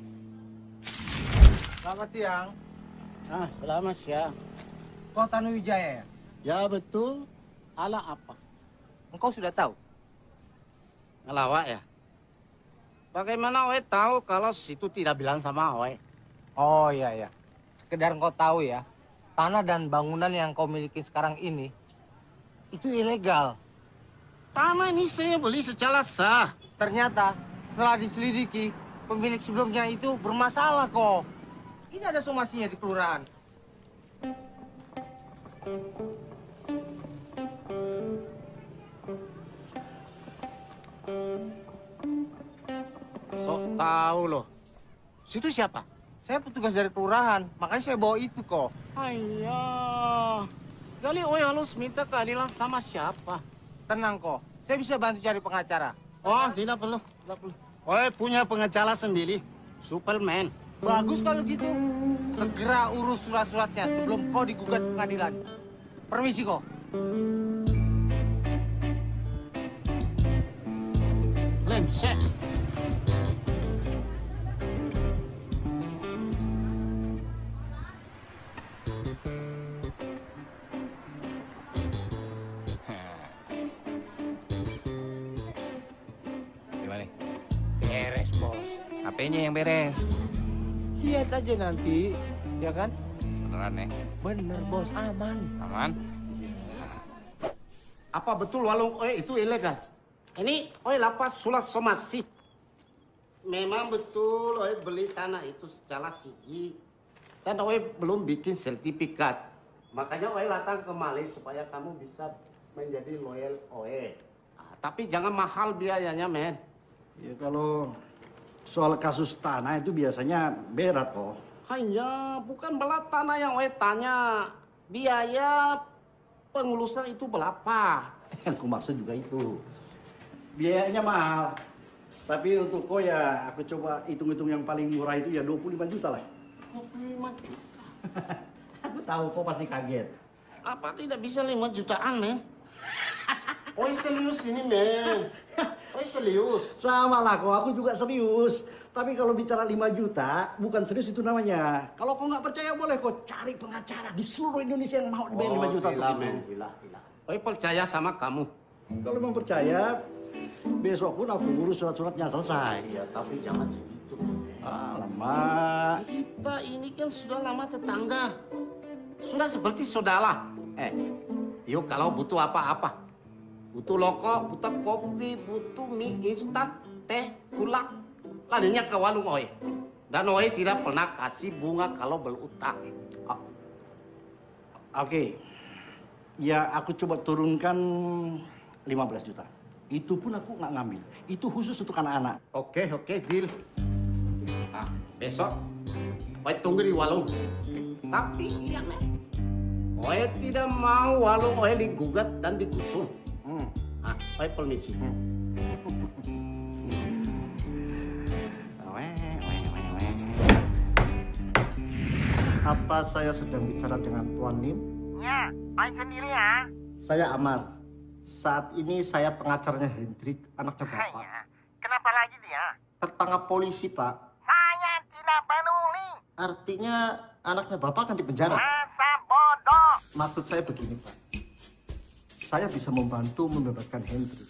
Selamat siang. Ah, selamat siang. Kau Tanu Wijaya ya? Ya betul. Ala apa? Engkau sudah tahu? Ngelawak ya? Bagaimana Oe tahu kalau situ tidak bilang sama Oe? Oh iya ya. Sekedar engkau tahu ya, tanah dan bangunan yang kau miliki sekarang ini itu ilegal. Tanah ini saya beli secara sah. Ternyata setelah diselidiki, pemilik sebelumnya itu bermasalah kok. Ini ada somasinya di kelurahan. Sok tahu loh. Situ siapa? Saya petugas dari kelurahan, makanya saya bawa itu kok. Ayah. Kali Oe harus minta keadilan sama siapa? Tenang kok, saya bisa bantu cari pengacara. Oh, tidak perlu. Tidak perlu. Oe punya pengacara sendiri. Superman. Bagus kalau gitu. Segera urus surat-suratnya sebelum kau digugat pengadilan. Permisi kau. Lemsek. HP-nya yang beres. Lihat aja nanti, ya kan? Beneran ya? Bener, bos. Aman. Aman? Apa betul walung oe itu ilegal? Ini oe lapas sulas somasi. Memang betul oe beli tanah itu secara sigi. Dan oe belum bikin sertifikat. Makanya oe datang ke Mali supaya kamu bisa menjadi loyal oe. Ah, tapi jangan mahal biayanya, men. Ya kalau soal kasus tanah itu biasanya berat kok. Hanya bukan belat tanah yang oe tanya. Biaya pengulusan itu berapa? Yang aku maksud juga itu. Biayanya mahal. Tapi untuk kau ya aku coba hitung-hitung yang paling murah itu ya 25 juta lah. 25 juta. Aku tahu kau pasti kaget. Apa tidak bisa 5 jutaan, men? Oi serius ini, men. Oi serius. Sama lah kok, aku juga serius. Tapi kalau bicara 5 juta, bukan serius itu namanya. Kalau kau nggak percaya boleh kau cari pengacara di seluruh Indonesia yang mau dibayar 5 juta gila, untuk men. itu. Gila, gila. Oi percaya sama kamu. Kalau memang percaya, besok pun aku urus surat-suratnya selesai. Ya, tapi jangan segitu. Alamak. Kita ini kan sudah lama tetangga. Sudah seperti saudara. Eh, yuk kalau butuh apa-apa. Butuh loko, butuh kopi, butuh mie instan, teh, gula. Larinya ke warung Oi. Dan Oi tidak pernah kasih bunga kalau berutang. Oke. Ya aku coba turunkan 15 juta. Itu pun aku nggak ngambil. Itu khusus untuk anak-anak. Oke, oke, deal. Nah, besok Oi tunggu di warung. Tapi iya. Oi tidak mau warung Oi digugat dan digusur. Hmm. Ah, Oi permisi. Apa saya sedang bicara dengan Tuan Lim? Ya, Oi sendiri ya. Saya Amar. Saat ini saya pengacaranya Hendrik, anaknya Bapak. Hanya, kenapa lagi dia? Tertangkap polisi, Pak. Saya tidak peduli. Artinya anaknya Bapak akan dipenjara. Masa bodoh. Maksud saya begini, Pak. Saya bisa membantu membebaskan Hendrik.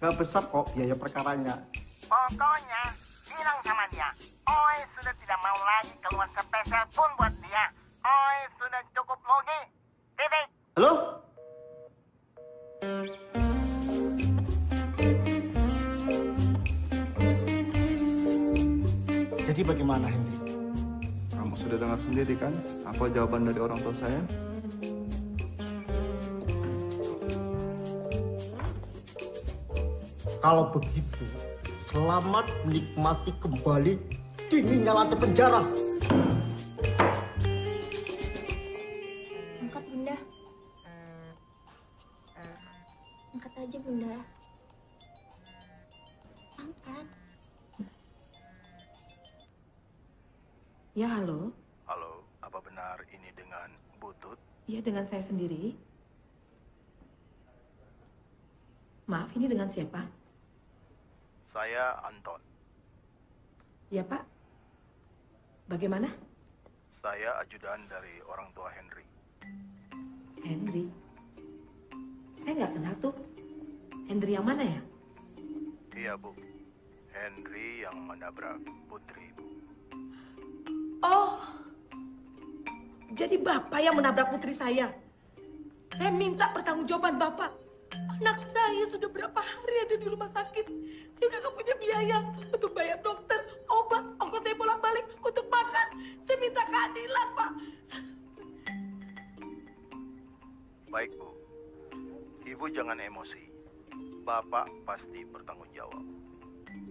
Gak besar kok biaya perkaranya. Pokoknya, bilang sama dia. Oi sudah tidak mau lagi keluar spesial pun buat dia. Oi sudah cukup logi. Titik. Halo? Jadi bagaimana, Hendrik? Kamu sudah dengar sendiri kan apa jawaban dari orang tua saya? Kalau begitu, selamat menikmati kembali dinginnya lantai penjara. Angkat, Bunda. Angkat aja, Bunda. Angkat. Ya, halo. Halo, apa benar ini dengan Butut? Iya, dengan saya sendiri. Maaf, ini dengan siapa? Saya Anton. Ya, Pak. Bagaimana? Saya ajudan dari orang tua Henry. Henry. Saya nggak kenal tuh. Henry yang mana ya? Iya, Bu. Henry yang menabrak Putri, Bu. Oh, jadi Bapak yang menabrak putri saya. Saya minta pertanggungjawaban Bapak. Anak saya sudah berapa hari ada di rumah sakit. Saya udah gak punya biaya untuk bayar dokter, obat, ongkos saya bolak-balik untuk makan. Saya minta keadilan, Pak. Baik, Bu. Ibu jangan emosi. Bapak pasti bertanggung jawab.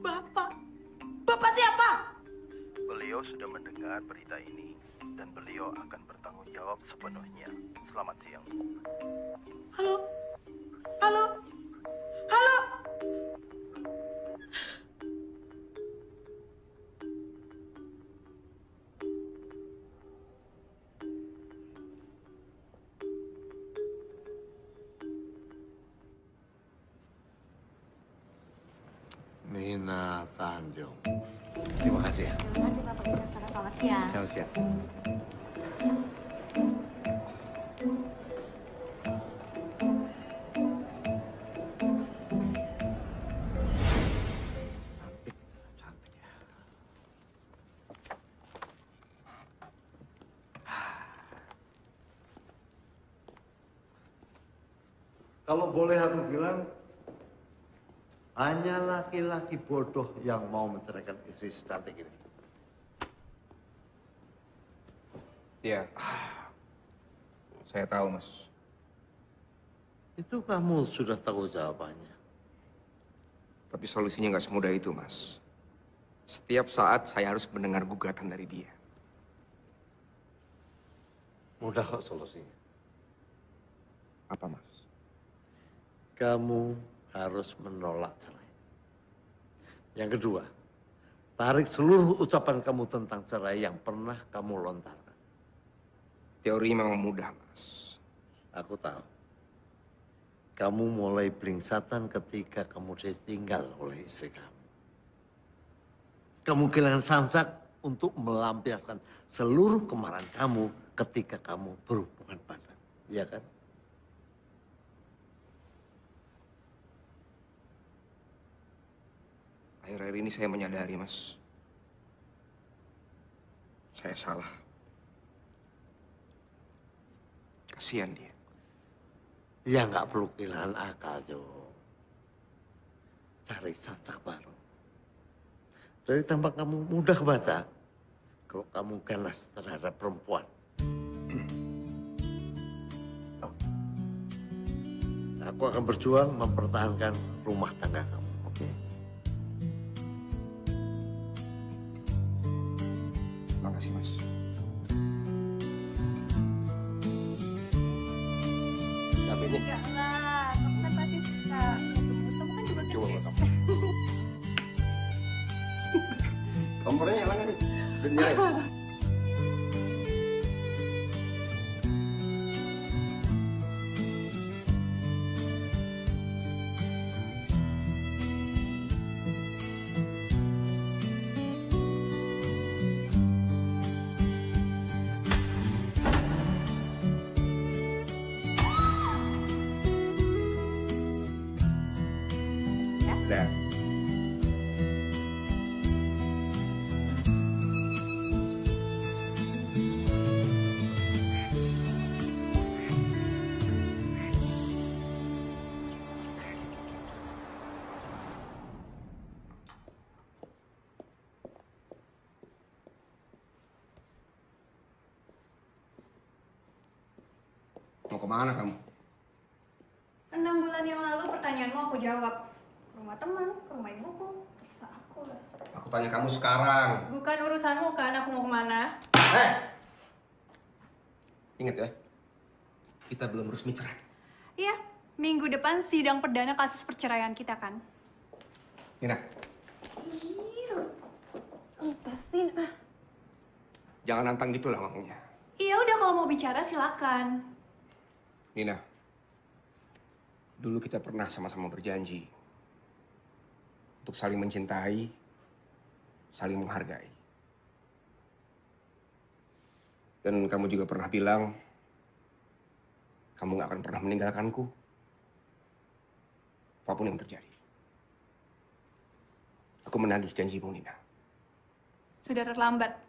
Bapak? Bapak siapa? Beliau sudah mendengar berita ini dan beliau akan bertanggung jawab sepenuhnya. Selamat siang. Halo? Halo? Halo? Mina Tanjung. Terima kasih ya. Terima kasih Pak Peter. Selamat siang. Selamat siang. Laki-laki bodoh yang mau menceraikan istri secantik ini. Iya. Saya tahu, Mas. Itu kamu sudah tahu jawabannya. Tapi solusinya nggak semudah itu, Mas. Setiap saat saya harus mendengar gugatan dari dia. Mudah kok solusinya. Apa, Mas? Kamu harus menolak cerai. Yang kedua, tarik seluruh ucapan kamu tentang cerai yang pernah kamu lontarkan. Teori memang mudah, Mas. Aku tahu. Kamu mulai belingsatan ketika kamu ditinggal oleh istri kamu. Kamu kehilangan sansak untuk melampiaskan seluruh kemarahan kamu ketika kamu berhubungan badan. Iya kan? Akhir-akhir ini saya menyadari, Mas. Saya salah. Kasihan dia. Ya nggak perlu kehilangan akal, Jo. Cari sansak baru. Dari tampak kamu mudah baca, kalau kamu ganas terhadap perempuan. Aku akan berjuang mempertahankan rumah tangga kamu, oke? Makasih, nggak nih? Jawab. Ke rumah teman, ke rumah ibuku. Terserah aku lah. Aku tanya kamu sekarang. Bukan urusanmu kan aku mau ke mana. Ingat ya, kita belum resmi cerai. Iya, minggu depan sidang perdana kasus perceraian kita kan. Nina, Lepasin ah. jangan nantang gitu lah ngomongnya. Iya udah kalau mau bicara silakan. Nina, dulu kita pernah sama-sama berjanji untuk saling mencintai, saling menghargai. Dan kamu juga pernah bilang kamu gak akan pernah meninggalkanku, apa pun yang terjadi. Aku menagih janjimu, Nina. Sudah terlambat.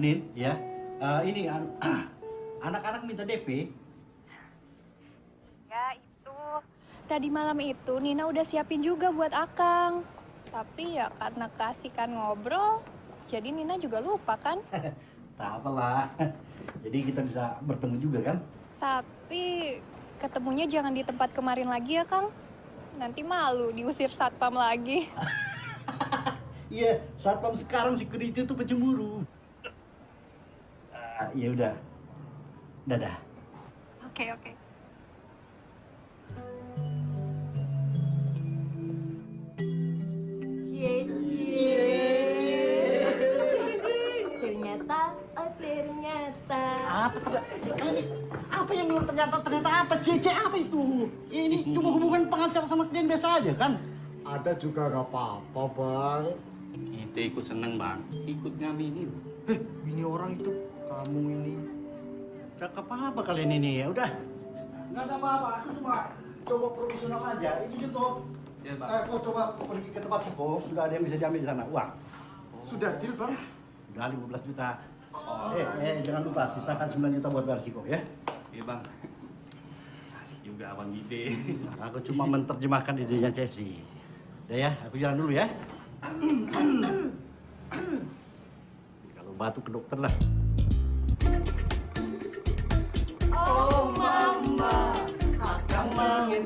Nin, ya. Eh, ini an- anak-anak minta DP. Ya itu. Tadi malam itu Nina udah siapin juga buat Akang. Tapi ya karena kasihkan ngobrol, jadi Nina juga lupa kan? Tak apalah. Jadi kita bisa bertemu juga kan? Tapi ketemunya jangan di tempat kemarin lagi ya Kang. Nanti malu diusir satpam lagi. Iya, satpam sekarang security itu pencemburu. Ah, ya udah. Dadah. Oke, oke. Cie, cie. Ternyata, oh ternyata. Apa ternyata? Apa yang bilang ternyata ternyata apa? Cici apa itu? Ini cuma hubungan pengacara sama klien biasa aja kan? Ada juga gak apa-apa, Bang. Kita ikut seneng bang, ikut ngaminin. Eh, ini orang itu, kamu ini. Cakep apa kalian ini ya? Udah. Nggak ada apa-apa, aku cuma coba profesional aja. Ini gitu. Ya, Bang. Eh, kau coba pergi ke tempat Siko, sudah ada yang bisa jamin di sana. Uang. Sudah deal, Bang? Udah 15 juta. Eh, eh, jangan lupa, sisakan 9 juta buat bayar Siko ya. Iya bang. Asik juga abang Gide. Aku cuma menerjemahkan idenya Cesi. Udah ya, aku jalan dulu ya. Kalau batuk ke dokter lah. Oh mama, akang ingin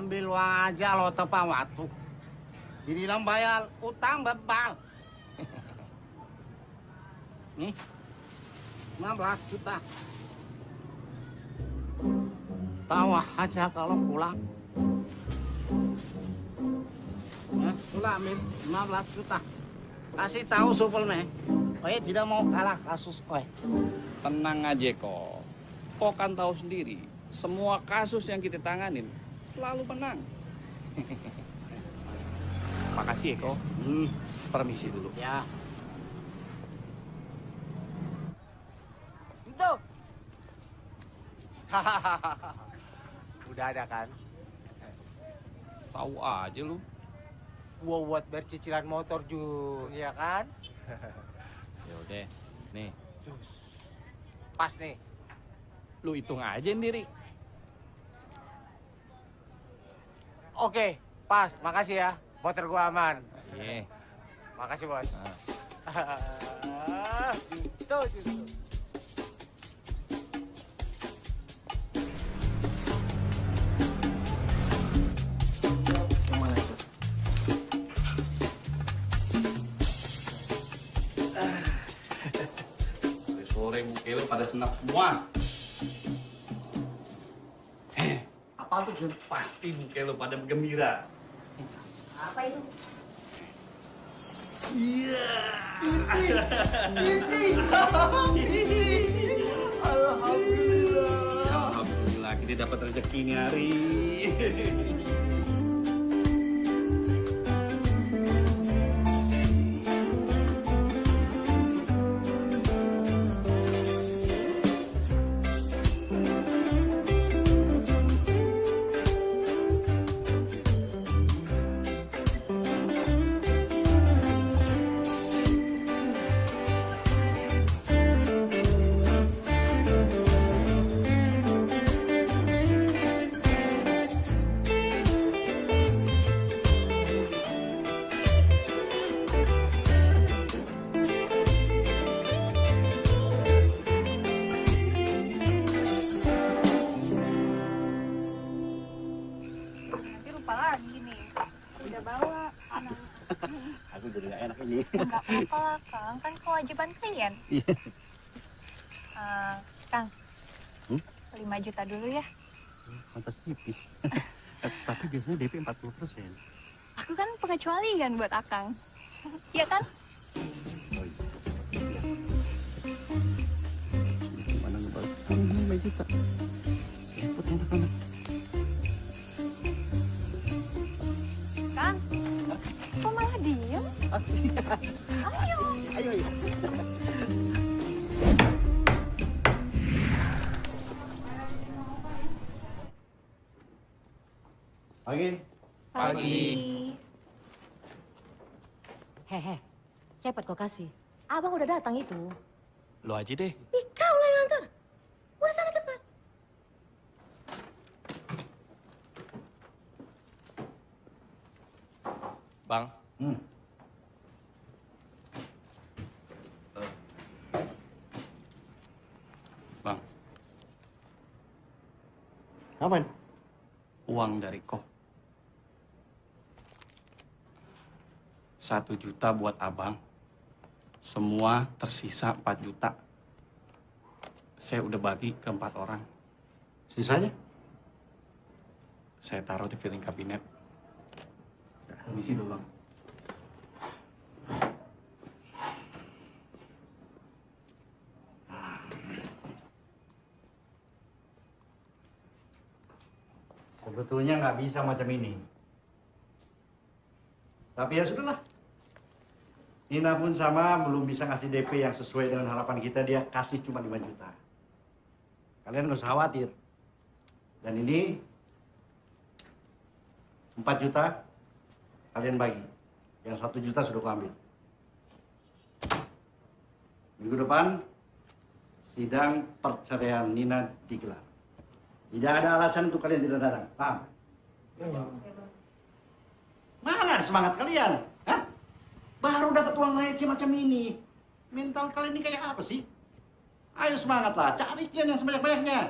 ambil uang aja lo tepat waktu. Dibilang bayar utang bebal. Nih, 15 juta. Tawa aja kalau pulang. Ya, sudah ambil 15 juta. Kasih tahu supelme. Oye tidak mau kalah kasus Oye. tenang aja kok. Kok kan tahu sendiri, semua kasus yang kita tanganin selalu menang. Makasih ya kok. Hmm. Permisi dulu. Ya. Itu. Udah ada kan? Tahu aja lu. Gua buat bayar cicilan motor juga, ya kan? Ya udah, nih, Pas nih. lu hitung aja sendiri. Oke, pas. Makasih ya. Motor gua aman. Iya. Makasih, Bos. Nah. gitu, gitu. Sore muka lu pada senap semua. Jun? Pasti muka lu pada gembira. Apa itu? Iya. Alhamdulillah kita dapat rezeki ini hari. Pengecualian buat Akang. Iya kan? Gimana ngebalik? Kamu 5 juta. Repot anak-anak. Kang, kok malah diem? Ayo. Ayo, ayo. Pagi. Pagi. cepat kau kasih. Abang udah datang itu. Lo aja deh. Ih, kau lah yang antar. Udah sana cepat. Bang. Hmm. Uh. Bang. Uang dari kok Satu juta buat abang. Semua tersisa 4 juta. Saya udah bagi ke empat orang. Sisanya? Saya taruh di piring kabinet. Permisi dulu, Bang. Sebetulnya nggak bisa macam ini. Tapi ya sudahlah. Nina pun sama belum bisa ngasih DP yang sesuai dengan harapan kita. Dia kasih cuma 5 juta. Kalian nggak usah khawatir. Dan ini 4 juta kalian bagi. Yang satu juta sudah kuambil. Minggu depan sidang perceraian Nina digelar. Tidak ada alasan untuk kalian tidak datang. Paham? Mana semangat kalian? Baru dapat uang receh macam ini. Mental kalian ini kayak apa sih? Ayo semangatlah, cari klien yang sebanyak-banyaknya.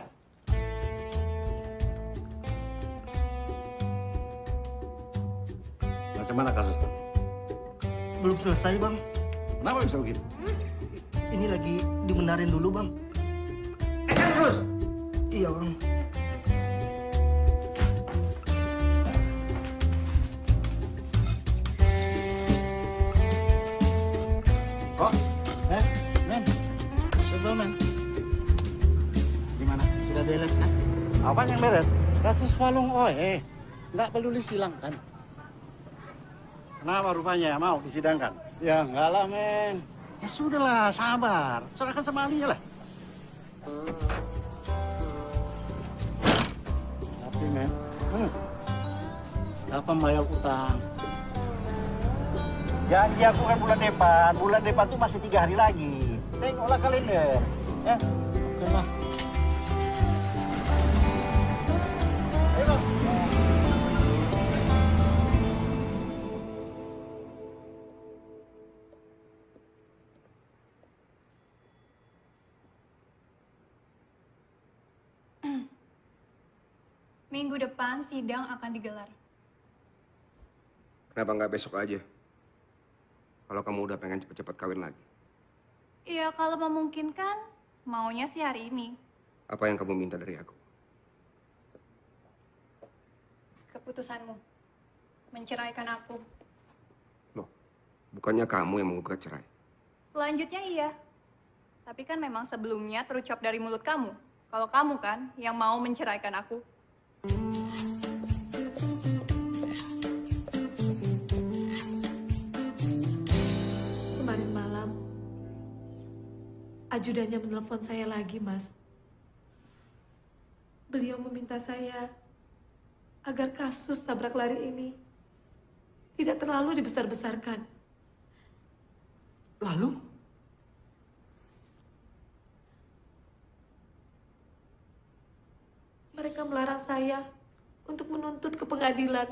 Macam mana kasusnya? Belum selesai, Bang. Kenapa bisa begitu? Ini lagi dibenarin dulu, Bang. terus? Iya, Bang. Men. Gimana? Sudah beres kan? Apa yang beres? Kasus Walung Oe. Nggak peduli silang kan? Kenapa rupanya mau disidangkan? Ya enggak lah, men. Ya sudahlah, sabar. Serahkan sama ahlinya lah. Tapi, men. Hmm. Kapan bayar utang? Janji aku kan bulan depan. Bulan depan tuh masih tiga hari lagi. Tengoklah kalender. Ya. Oke lah. Minggu depan sidang akan digelar. Kenapa nggak besok aja? Kalau kamu udah pengen cepet-cepet kawin lagi. Iya, kalau memungkinkan, maunya sih hari ini. Apa yang kamu minta dari aku? Keputusanmu. Menceraikan aku. Bukannya kamu yang menggugat cerai. Selanjutnya iya. Tapi kan memang sebelumnya terucap dari mulut kamu. Kalau kamu kan yang mau menceraikan aku. Kemarin ajudannya menelpon saya lagi, Mas. Beliau meminta saya agar kasus tabrak lari ini tidak terlalu dibesar-besarkan. Lalu? Mereka melarang saya untuk menuntut ke pengadilan.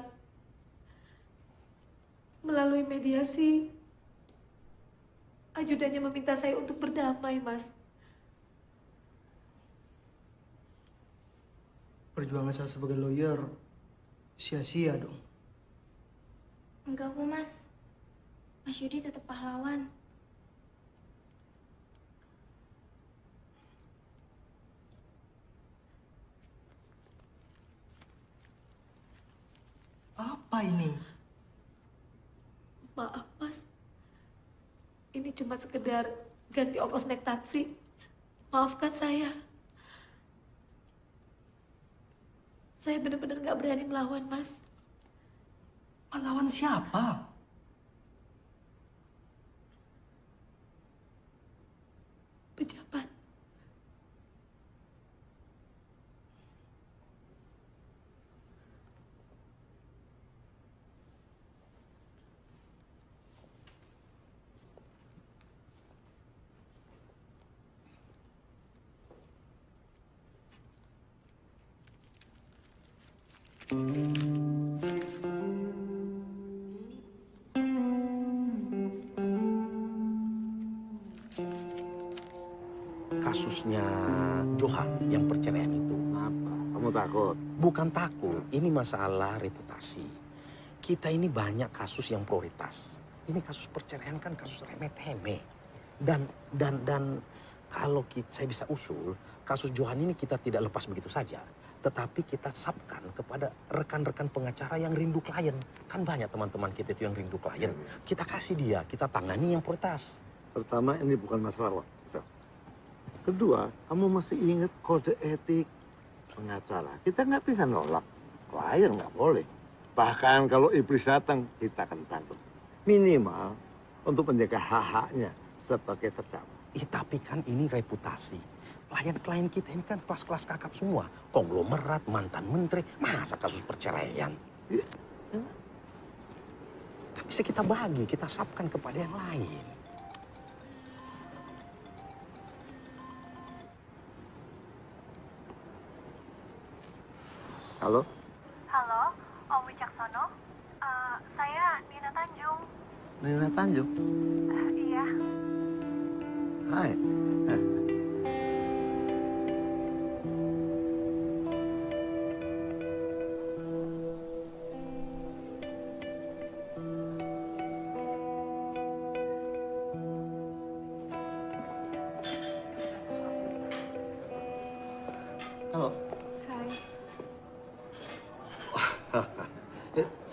Melalui mediasi, ajudannya meminta saya untuk berdamai, Mas. Perjuangan saya sebagai lawyer sia-sia dong. Enggak kok, Mas. Mas Yudi tetap pahlawan. Apa ini? Maaf, Mas. Ini cuma sekedar ganti ongkos naik taksi. Maafkan saya. Saya benar-benar nggak berani melawan, Mas. Melawan siapa? Kasusnya Johan yang perceraian itu. Apa? Kamu takut? Bukan takut, ini masalah reputasi. Kita ini banyak kasus yang prioritas. Ini kasus perceraian kan kasus remeh-temeh. Dan dan dan kalau kita, saya bisa usul, kasus Johan ini kita tidak lepas begitu saja. Tetapi kita sapkan kepada rekan-rekan pengacara yang rindu klien. Kan banyak teman-teman kita itu yang rindu klien. Kita kasih dia, kita tangani yang prioritas. Pertama, ini bukan masalah waktu. Kedua, kamu mesti ingat kode etik pengacara. Kita nggak bisa nolak. Klien nggak boleh. Bahkan kalau iblis datang, kita akan tangkap. Minimal untuk menjaga hak-haknya sebagai terdakwa. Ih, tapi kan ini reputasi. Klien-klien kita ini kan kelas-kelas kakap semua. Konglomerat, mantan menteri. Masa kasus perceraian? Kan bisa kita bagi, kita sapkan kepada yang lain. Halo? Halo, Om Wicaksono. Eh, saya Nina Tanjung. Nina Tanjung? Eh, iya. Hai. Eh,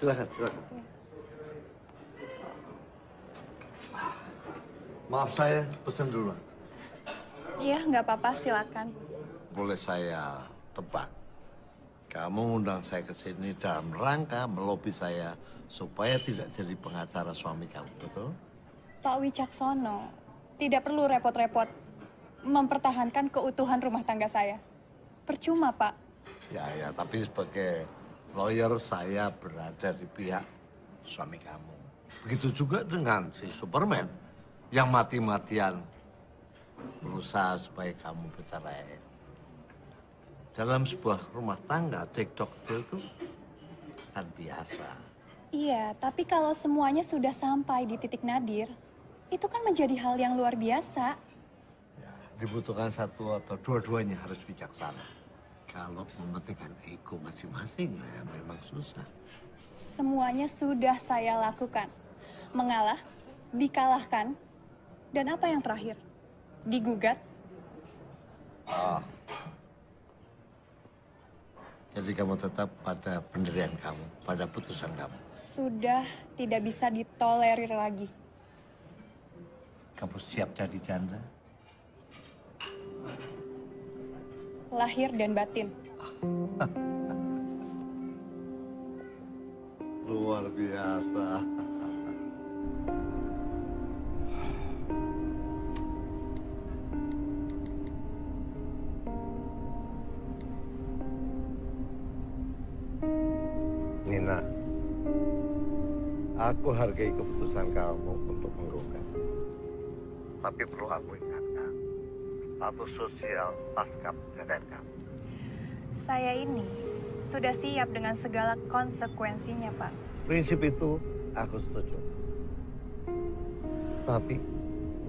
silakan, silakan. Maaf saya pesan duluan. Iya, nggak apa-apa, silakan. Boleh saya tebak? Kamu undang saya ke sini dalam rangka melobi saya supaya tidak jadi pengacara suami kamu, betul? Pak Wicaksono, tidak perlu repot-repot mempertahankan keutuhan rumah tangga saya. Percuma, Pak. Ya, ya, tapi sebagai lawyer saya berada di pihak suami kamu. Begitu juga dengan si Superman yang mati-matian berusaha supaya kamu bercerai. Dalam sebuah rumah tangga, cekcok itu kan biasa. Iya, tapi kalau semuanya sudah sampai di titik nadir, itu kan menjadi hal yang luar biasa. Dibutuhkan satu atau dua-duanya harus bijaksana. Kalau mementingkan ego masing-masing, ya memang susah. Semuanya sudah saya lakukan. Mengalah, dikalahkan, dan apa yang terakhir? Digugat. Ah. Jadi kamu tetap pada pendirian kamu, pada putusan kamu. Sudah tidak bisa ditolerir lagi. Kamu siap jadi janda? Lahir dan batin. Luar biasa. Nina, aku hargai keputusan kamu untuk menggugat. Tapi perlu aku ingatkan, status sosial pasca kamu. Saya ini sudah siap dengan segala konsekuensinya, Pak. Prinsip itu aku setuju. Tapi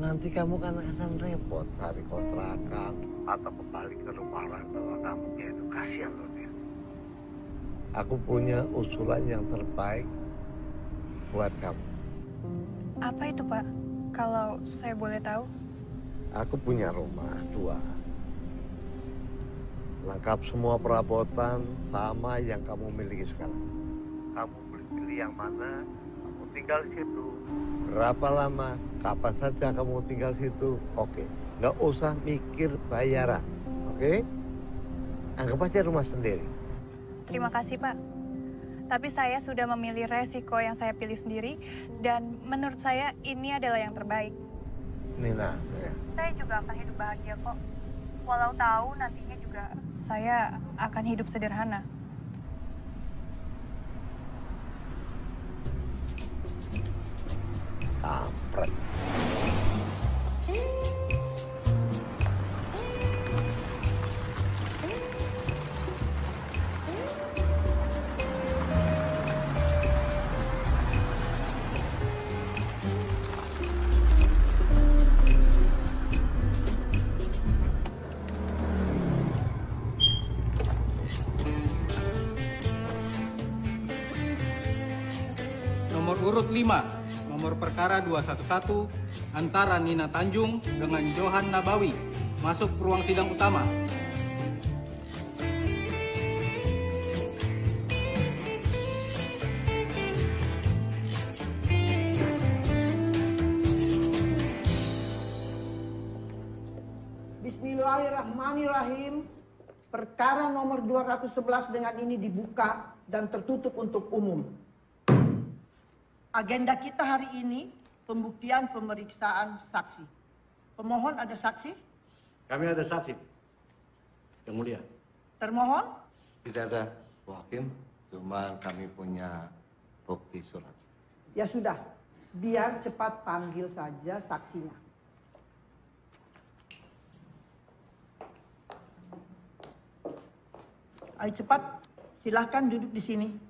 nanti kamu kan akan repot cari kontrakan atau kembali ke rumah orang tua kamu yaitu kasihan loh dia. Aku punya usulan yang terbaik buat kamu. Apa itu, Pak? Kalau saya boleh tahu. Aku punya rumah dua. Lengkap semua perabotan sama yang kamu miliki sekarang. Kamu boleh pilih yang mana, kamu tinggal di situ. Berapa lama, kapan saja kamu tinggal di situ, oke. Nggak usah mikir bayaran, oke? Anggap aja rumah sendiri. Terima kasih, Pak. Tapi saya sudah memilih resiko yang saya pilih sendiri, dan menurut saya ini adalah yang terbaik. Nina, ya. Saya juga akan hidup bahagia kok. Walau tahu nantinya juga saya akan hidup sederhana. Kampret. Urut 5, nomor perkara 211 antara Nina Tanjung dengan Johan Nabawi. Masuk ke ruang sidang utama. Bismillahirrahmanirrahim. Perkara nomor 211 dengan ini dibuka dan tertutup untuk umum. Agenda kita hari ini pembuktian pemeriksaan saksi. Pemohon ada saksi? Kami ada saksi. Yang mulia. Termohon? Tidak ada, Bu Hakim. Cuma kami punya bukti surat. Ya sudah, biar cepat panggil saja saksinya. Ayo cepat, silahkan duduk di sini.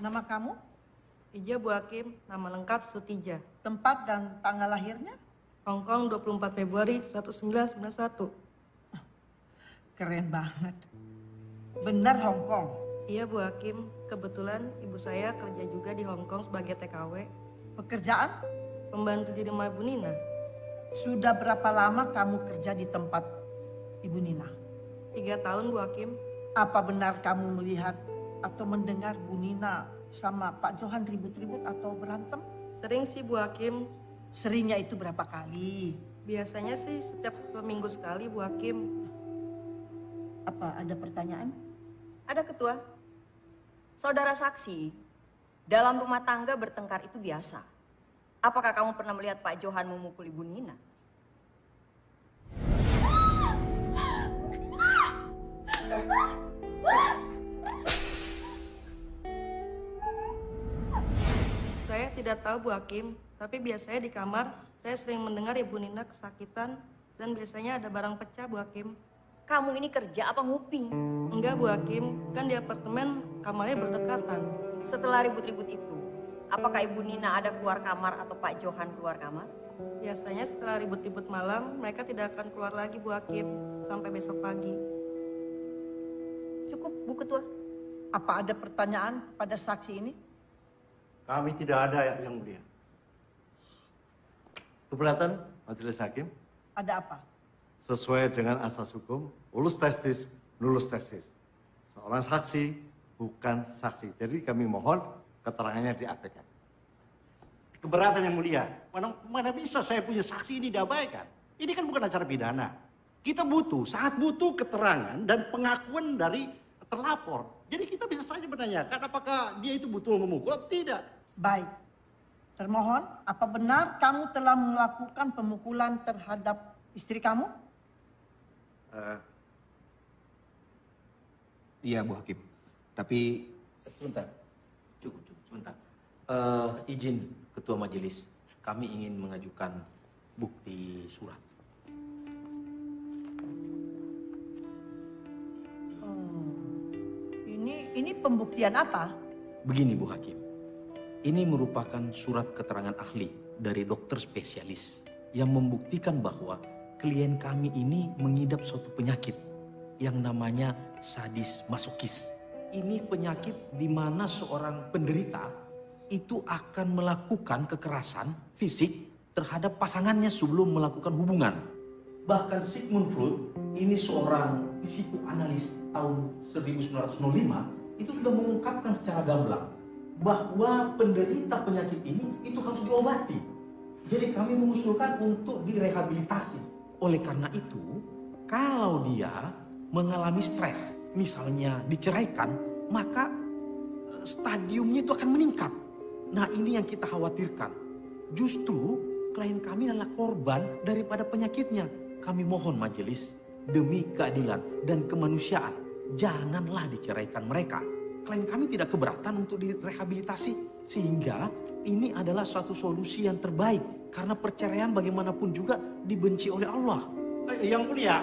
Nama kamu? Ija Bu Hakim, nama lengkap Sutija. Tempat dan tanggal lahirnya? Hong Kong 24 Februari 1991. Keren banget. Benar Hong Kong? Iya Bu Hakim, kebetulan ibu saya kerja juga di Hong Kong sebagai TKW. Pekerjaan? Pembantu di rumah Bu Nina. Sudah berapa lama kamu kerja di tempat Ibu Nina? Tiga tahun Bu Hakim. Apa benar kamu melihat atau mendengar Bu Nina sama Pak Johan ribut-ribut atau berantem? Sering sih Bu Hakim. Seringnya itu berapa kali? Biasanya sih setiap minggu sekali Bu Hakim. Apa ada pertanyaan? Ada ketua. Saudara saksi, dalam rumah tangga bertengkar itu biasa. Apakah kamu pernah melihat Pak Johan memukul Ibu Nina? Saya tidak tahu Bu Hakim, tapi biasanya di kamar saya sering mendengar Ibu Nina kesakitan dan biasanya ada barang pecah Bu Hakim. Kamu ini kerja apa nguping? Enggak Bu Hakim, kan di apartemen kamarnya berdekatan. Setelah ribut-ribut itu, apakah Ibu Nina ada keluar kamar atau Pak Johan keluar kamar? Biasanya setelah ribut-ribut malam, mereka tidak akan keluar lagi Bu Hakim sampai besok pagi. Cukup Bu Ketua. Apa ada pertanyaan kepada saksi ini? Kami tidak ada yang mulia. Keberatan Majelis Hakim Ada apa? sesuai dengan asas hukum, ulus testis, nulus testis. Seorang saksi bukan saksi. Jadi kami mohon keterangannya diabaikan. Keberatan yang mulia. Mana, mana bisa saya punya saksi ini diabaikan? Ini kan bukan acara pidana. Kita butuh, sangat butuh keterangan dan pengakuan dari terlapor. Jadi kita bisa saja menanyakan apakah dia itu betul memukul atau tidak. Baik. Termohon, apa benar kamu telah melakukan pemukulan terhadap istri kamu? Eh, iya Bu Hakim. Tapi Sebentar. Cukup, cukup, sebentar. Eh, izin Ketua Majelis, kami ingin mengajukan bukti surat. Ini ini pembuktian apa? Begini Bu Hakim, ini merupakan surat keterangan ahli dari dokter spesialis yang membuktikan bahwa klien kami ini mengidap suatu penyakit yang namanya sadis masokis. Ini penyakit di mana seorang penderita itu akan melakukan kekerasan fisik terhadap pasangannya sebelum melakukan hubungan. Bahkan Sigmund Freud, ini seorang psikoanalis tahun 1905, itu sudah mengungkapkan secara gamblang bahwa penderita penyakit ini itu harus diobati. Jadi kami mengusulkan untuk direhabilitasi. Oleh karena itu, kalau dia mengalami stres, misalnya diceraikan, maka eh, stadiumnya itu akan meningkat. Nah ini yang kita khawatirkan. Justru klien kami adalah korban daripada penyakitnya. Kami mohon majelis demi keadilan dan kemanusiaan, janganlah diceraikan mereka. Klien kami tidak keberatan untuk direhabilitasi sehingga ini adalah suatu solusi yang terbaik karena perceraian bagaimanapun juga dibenci oleh Allah. Eh, Yang mulia,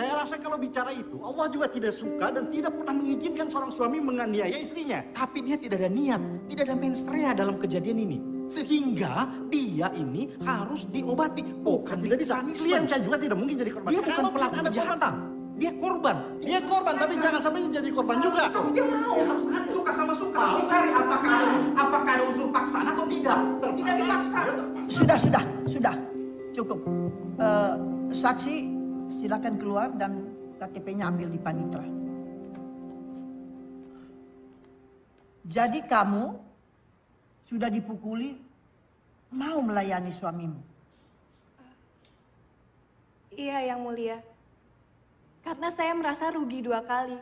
saya rasa kalau bicara itu, Allah juga tidak suka dan tidak pernah mengizinkan seorang suami menganiaya istrinya. Tapi dia tidak ada niat, tidak ada menstria dalam kejadian ini. Sehingga dia ini harus diobati. Bukan Tidak bisa. Klien saya juga tidak mungkin jadi korban. Dia bukan pelaku kejahatan. Dia korban. Dia korban, tapi jangan sampai jadi korban juga. Tapi dia mau. Suka sama suka. Harus dicari apakah ada, apakah ada unsur paksaan atau tidak. Tidak dipaksa. Sudah, sudah, sudah. Cukup. Eh, saksi silakan keluar dan KTP-nya ambil di panitra. Jadi kamu sudah dipukuli, mau melayani suamimu. Iya, Yang Mulia. Karena saya merasa rugi dua kali.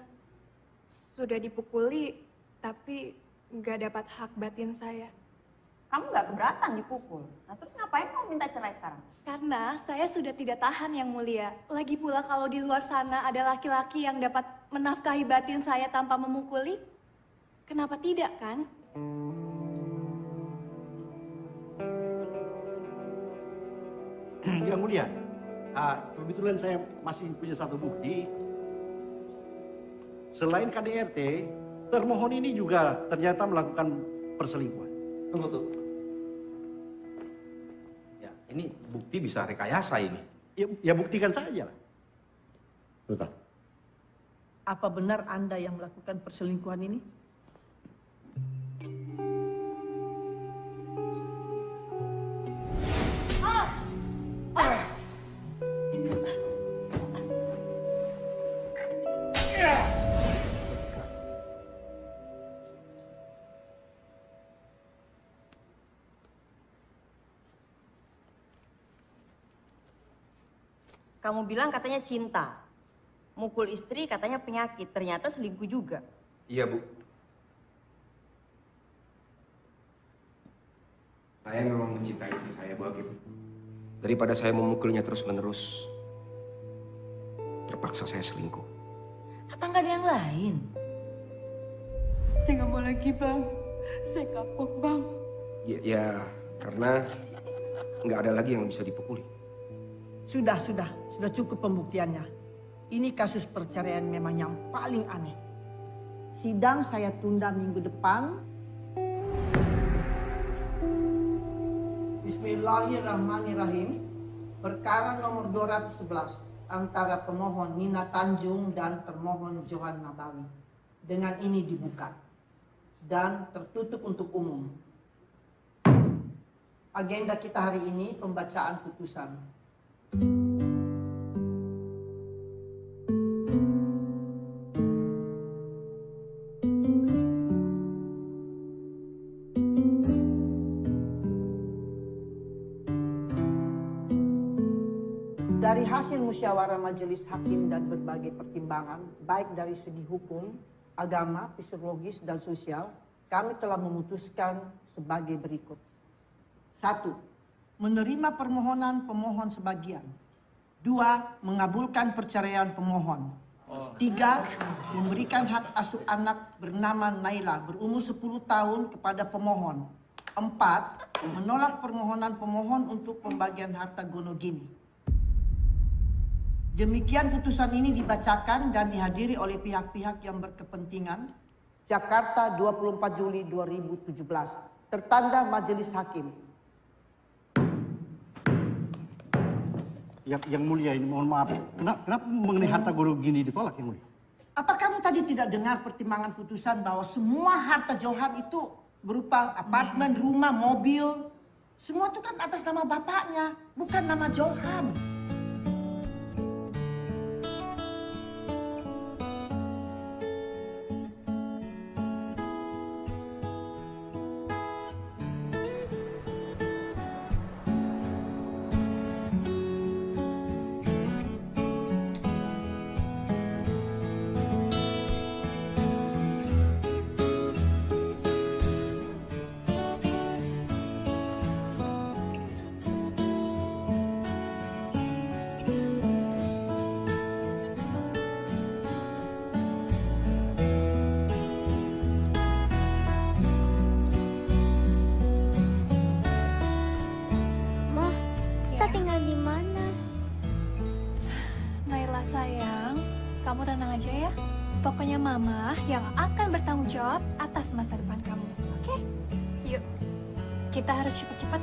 Sudah dipukuli, tapi nggak dapat hak batin saya. Kamu nggak keberatan dipukul. Nah terus ngapain kamu minta cerai sekarang? Karena saya sudah tidak tahan Yang Mulia. Lagi pula kalau di luar sana ada laki-laki yang dapat menafkahi batin saya tanpa memukuli, kenapa tidak kan? Yang mulia, ah, kebetulan saya masih punya satu bukti. Selain KDRT, termohon ini juga ternyata melakukan perselingkuhan. Tunggu, tunggu. Ya, ini bukti bisa rekayasa ini. Ya, ya buktikan saja lah. Betul. Apa benar Anda yang melakukan perselingkuhan ini? Kamu bilang katanya cinta. Mukul istri katanya penyakit. Ternyata selingkuh juga. Iya, Bu. Saya memang mencintai istri saya, Bu Hakim. Daripada saya memukulnya terus-menerus, terpaksa saya selingkuh. Apa nggak ada yang lain? Saya nggak mau lagi, Bang. Saya kapok, Bang. Ya, ya karena nggak ada lagi yang bisa dipukuli. Sudah, sudah, sudah cukup pembuktiannya. Ini kasus perceraian memang yang paling aneh. Sidang saya tunda minggu depan. Bismillahirrahmanirrahim. Perkara nomor 211 antara pemohon Nina Tanjung dan termohon Johan Nabawi. Dengan ini dibuka dan tertutup untuk umum. Agenda kita hari ini pembacaan putusan. Musyawarah majelis hakim dan berbagai pertimbangan, baik dari segi hukum, agama, psikologis, dan sosial, kami telah memutuskan sebagai berikut. Satu, menerima permohonan pemohon sebagian. Dua, mengabulkan perceraian pemohon. Tiga, memberikan hak asuh anak bernama Naila berumur 10 tahun kepada pemohon. Empat, menolak permohonan pemohon untuk pembagian harta gonogini. Demikian putusan ini dibacakan dan dihadiri oleh pihak-pihak yang berkepentingan. Jakarta 24 Juli 2017. Tertanda Majelis Hakim. Yang, yang mulia ini mohon maaf. Kenapa, kenapa mengenai harta guru gini ditolak yang mulia? Apa kamu tadi tidak dengar pertimbangan putusan bahwa semua harta Johan itu berupa apartemen, rumah, mobil, semua itu kan atas nama bapaknya, bukan nama Johan. Pokoknya mama yang akan bertanggung jawab atas masa depan kamu. Oke? Okay? Yuk. Kita harus cepat-cepat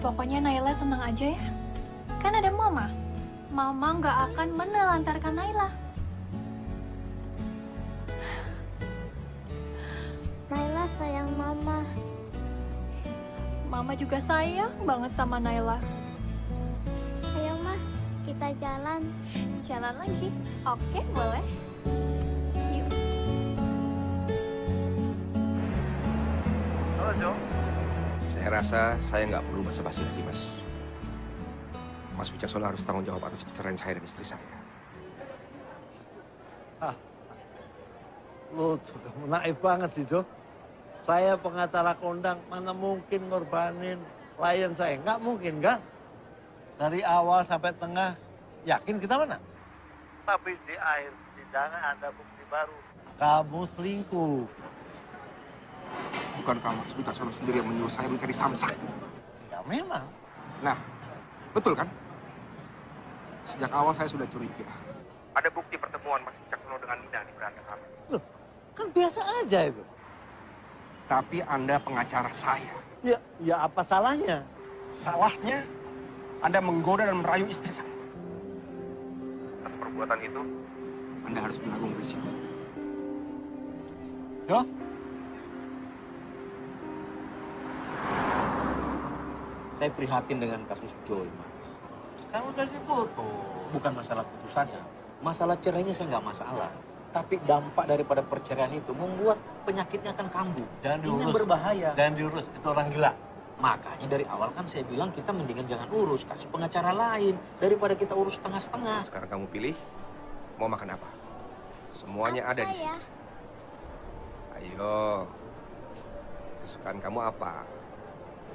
Pokoknya Naila tenang aja ya. Kan ada Mama. Mama nggak akan menelantarkan Naila. Juga sayang banget sama Naila. Ayo mah, kita jalan. Jalan lagi. Oke, boleh. Yuk. Halo, Jo. Saya rasa saya nggak perlu basa-basi lagi, Mas. Mas Wicaksono harus tanggung jawab atas perceraian saya dan istri saya. Lu tuh kamu naif banget sih, Jo. Saya pengacara kondang, mana mungkin ngorbanin klien saya? Nggak mungkin, kan? Dari awal sampai tengah, yakin kita menang. Tapi di akhir persidangan ada bukti baru. Kamu selingkuh. Bukankah Mas Wicaksono sendiri yang menyuruh saya mencari samsak? Ya memang. Nah, betul kan? Sejak awal saya sudah curiga. Ada bukti pertemuan Mas Wicaksono dengan Nina di beranda kami. Loh, kan biasa aja itu. Tapi Anda pengacara saya. Ya, ya apa salahnya? Salahnya, Anda menggoda dan merayu istri saya. Atas perbuatan itu, Anda harus menanggung risiko. Jo? Saya prihatin dengan kasus Joy, Mas. Kan udah diputus. Bukan masalah putusannya. Masalah cerainya saya nggak masalah. Tapi dampak daripada perceraian itu membuat penyakitnya akan kambuh. Jangan Ini diurus. yang berbahaya. Jangan diurus, itu orang gila. Makanya dari awal kan saya bilang kita mendingan jangan urus, kasih pengacara lain daripada kita urus setengah-setengah. Sekarang kamu pilih, mau makan apa? Semuanya ada di sini. Ayo, kesukaan kamu apa?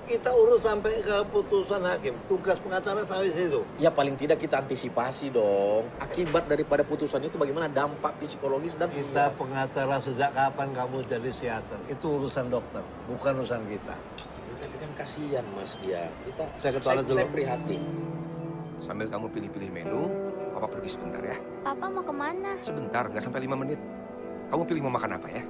Kita urus sampai ke putusan hakim. Tugas pengacara sampai situ. Ya paling tidak kita antisipasi dong. Akibat daripada putusan itu bagaimana dampak psikologis dan Kita pengacara sejak kapan kamu jadi psikiater? Itu urusan dokter, bukan urusan kita. Tapi kan kasihan Mas dia. Kita Saya ke toilet dulu. Saya prihatin. Sambil kamu pilih-pilih menu, Papa pergi sebentar ya. Papa mau ke mana? Sebentar, nggak sampai lima menit. Kamu pilih mau makan apa ya?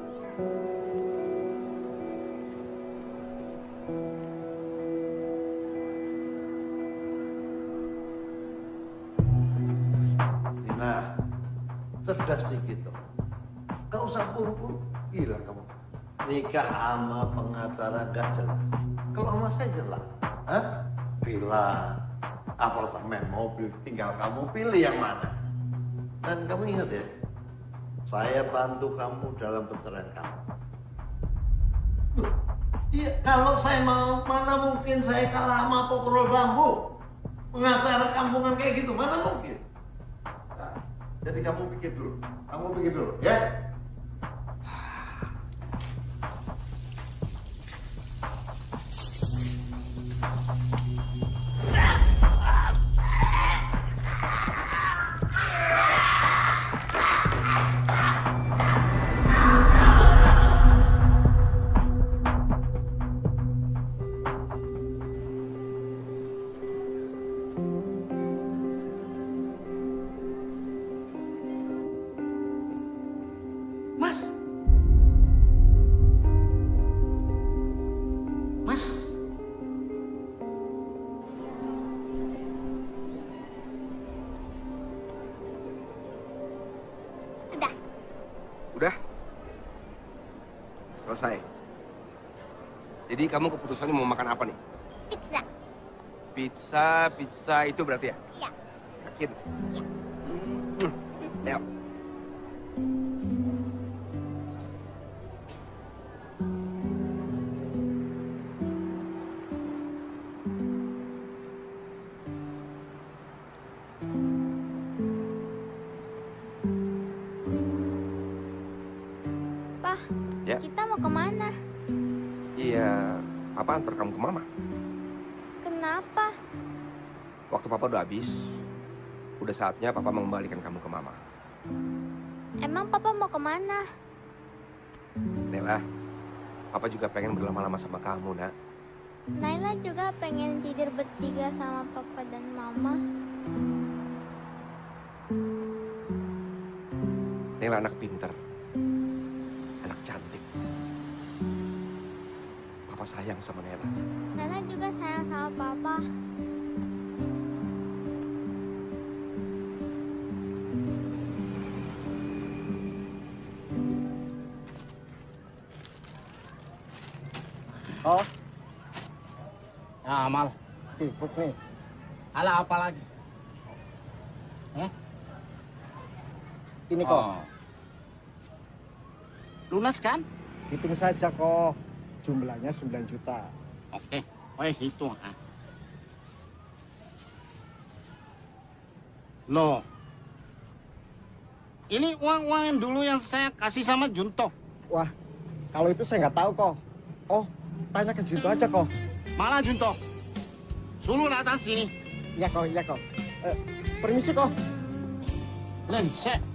Gila kamu. Nikah sama pengacara gak jelas. Kalau sama saya jelas. Hah? Villa, apartemen, mobil. Tinggal kamu pilih yang mana. Dan kamu ingat ya, saya bantu kamu dalam perceraian kamu. Iya, kalau saya mau, mana mungkin saya kalah sama pokrol bambu. Pengacara kampungan kayak gitu, mana mungkin. Nah, jadi kamu pikir dulu, kamu pikir dulu, ya. Kamu keputusannya mau makan apa nih? Pizza. Pizza, pizza itu berarti ya? Iya. Yakin? Hmm. Ayo. Habis, udah saatnya Papa mengembalikan kamu ke Mama. Emang papa mau ke mana? Nela, Papa juga pengen berlama-lama sama kamu, nak. Naila juga pengen tidur bertiga sama papa dan mama. Nela anak pinter, anak cantik. Papa sayang sama Nela. Nana juga sayang sama papa. Oh. Ya, Amal. Sibuk nih. Ala apa lagi? Eh? Ini kok. Oh. Lunas kan? Hitung saja kok. Jumlahnya 9 juta. Oke, oh hitung. ah. Loh, ini uang-uang yang dulu yang saya kasih sama Junto. Wah, kalau itu saya nggak tahu kok. Oh, tanya ke Junto aja kok. Malah Junto, suruh datang sini. Iya kok, iya kok. Eh, permisi kok. Lensek.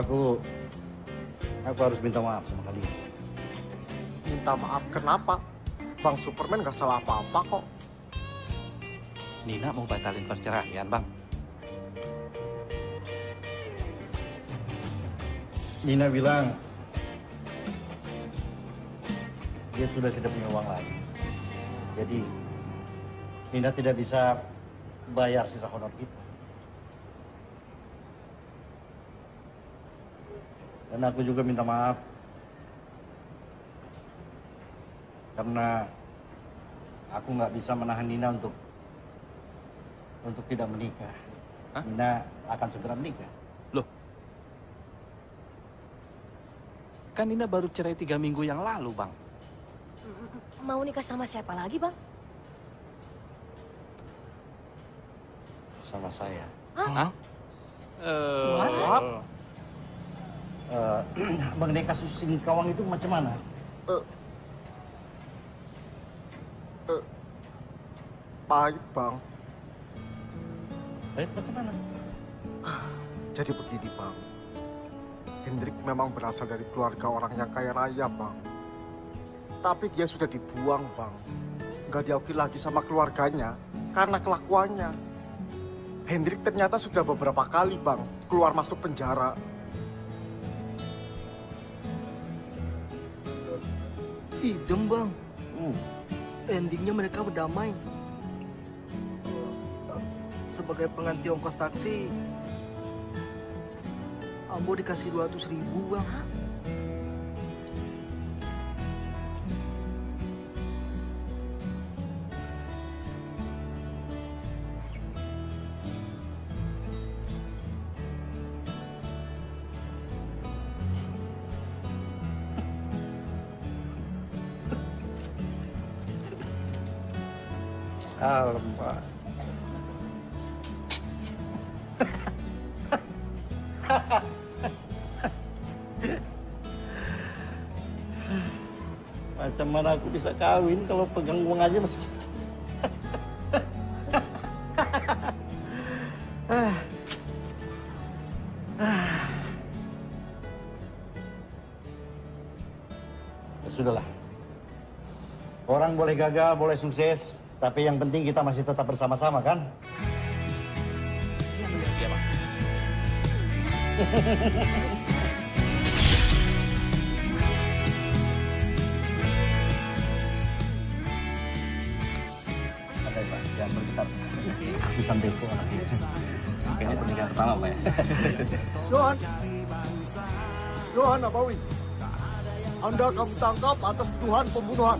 Aku aku harus minta maaf sama kalian. Minta maaf kenapa? Bang Superman nggak salah apa-apa kok. Nina mau batalin perceraian, Bang. Nina bilang dia sudah tidak punya uang lagi. Jadi Nina tidak bisa bayar sisa honor kita. Dan aku juga minta maaf karena aku nggak bisa menahan Nina untuk untuk tidak menikah. Nina akan segera menikah. Kan Nina baru cerai tiga minggu yang lalu, Bang. Mau nikah sama siapa lagi, Bang? sama saya. Hah? Eh, What? Eh, mengenai kasus Singkawang itu macam mana? Pahit bang. Pahit macam mana? Jadi begini bang. Hendrik memang berasal dari keluarga orang yang kaya raya bang. Tapi dia sudah dibuang bang. Nggak diakui lagi sama keluarganya karena kelakuannya. Hendrik ternyata sudah beberapa kali bang keluar masuk penjara. Idem bang. Endingnya mereka berdamai. Sebagai pengganti ongkos taksi, Ambo dikasih 200 ribu bang. Bisa kawin kalau pegang uang aja masih... Ah. Ah. Ya Sudahlah. Orang boleh gagal, boleh sukses, tapi yang penting kita masih tetap bersama-sama kan? Iya, Bang. Santai Aku santai kok. Kayaknya pernikahan pertama Pak ya. Johan, Johan Nabawi, Anda kami tangkap atas tuduhan pembunuhan.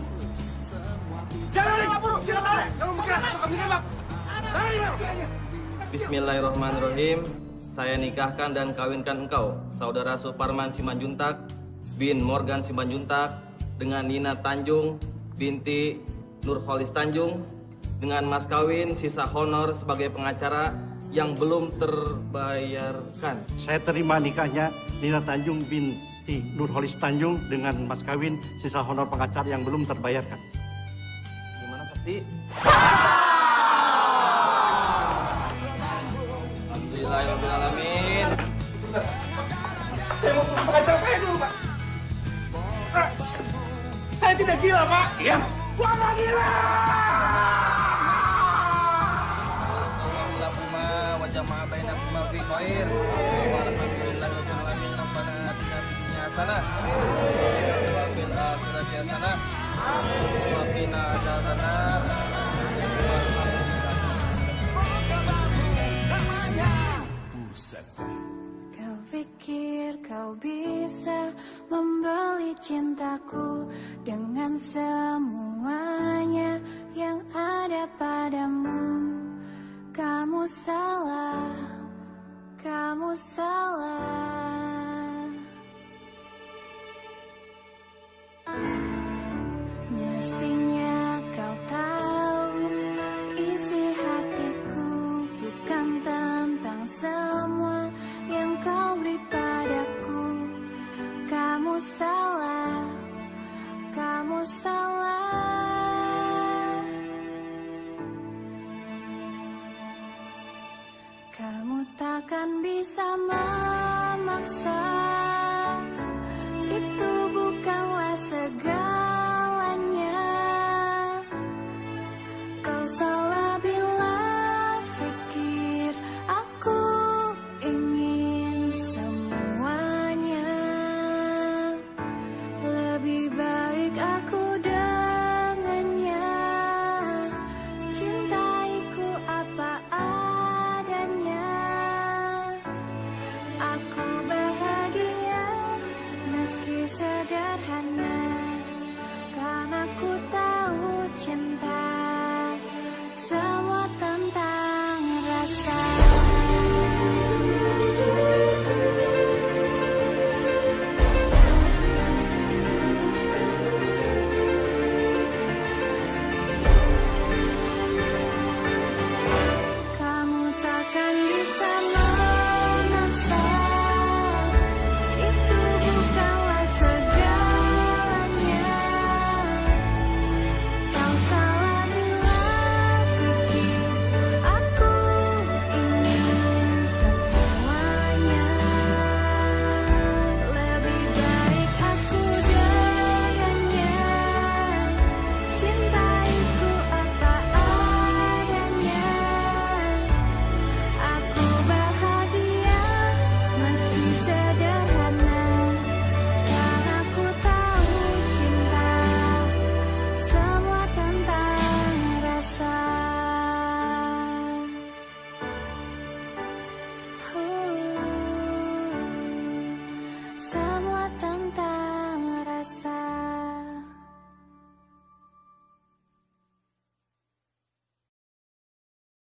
Jangan buru, jangan tarik. Jangan bergerak, kami nembak. Bismillahirrahmanirrahim. Saya nikahkan dan kawinkan engkau, saudara Suparman Simanjuntak bin Morgan Simanjuntak dengan Nina Tanjung binti Nurholis Tanjung dengan mas kawin sisa honor sebagai pengacara yang belum terbayarkan. Saya terima nikahnya Nina Tanjung binti Nurholis Tanjung dengan mas kawin sisa honor pengacara yang belum terbayarkan. Gimana pasti? Alhamdulillahirrahmanirrahim. Saya mau pengacara saya dulu, Pak. Saya tidak gila, Pak. Iya. Gua gila. Wa jama'a bainakuma fi khair. Walhamdulillahi rabbil alamin. Rabbana atina fid dunya hasanah wa fil akhirati hasanah wa qina adzabannar.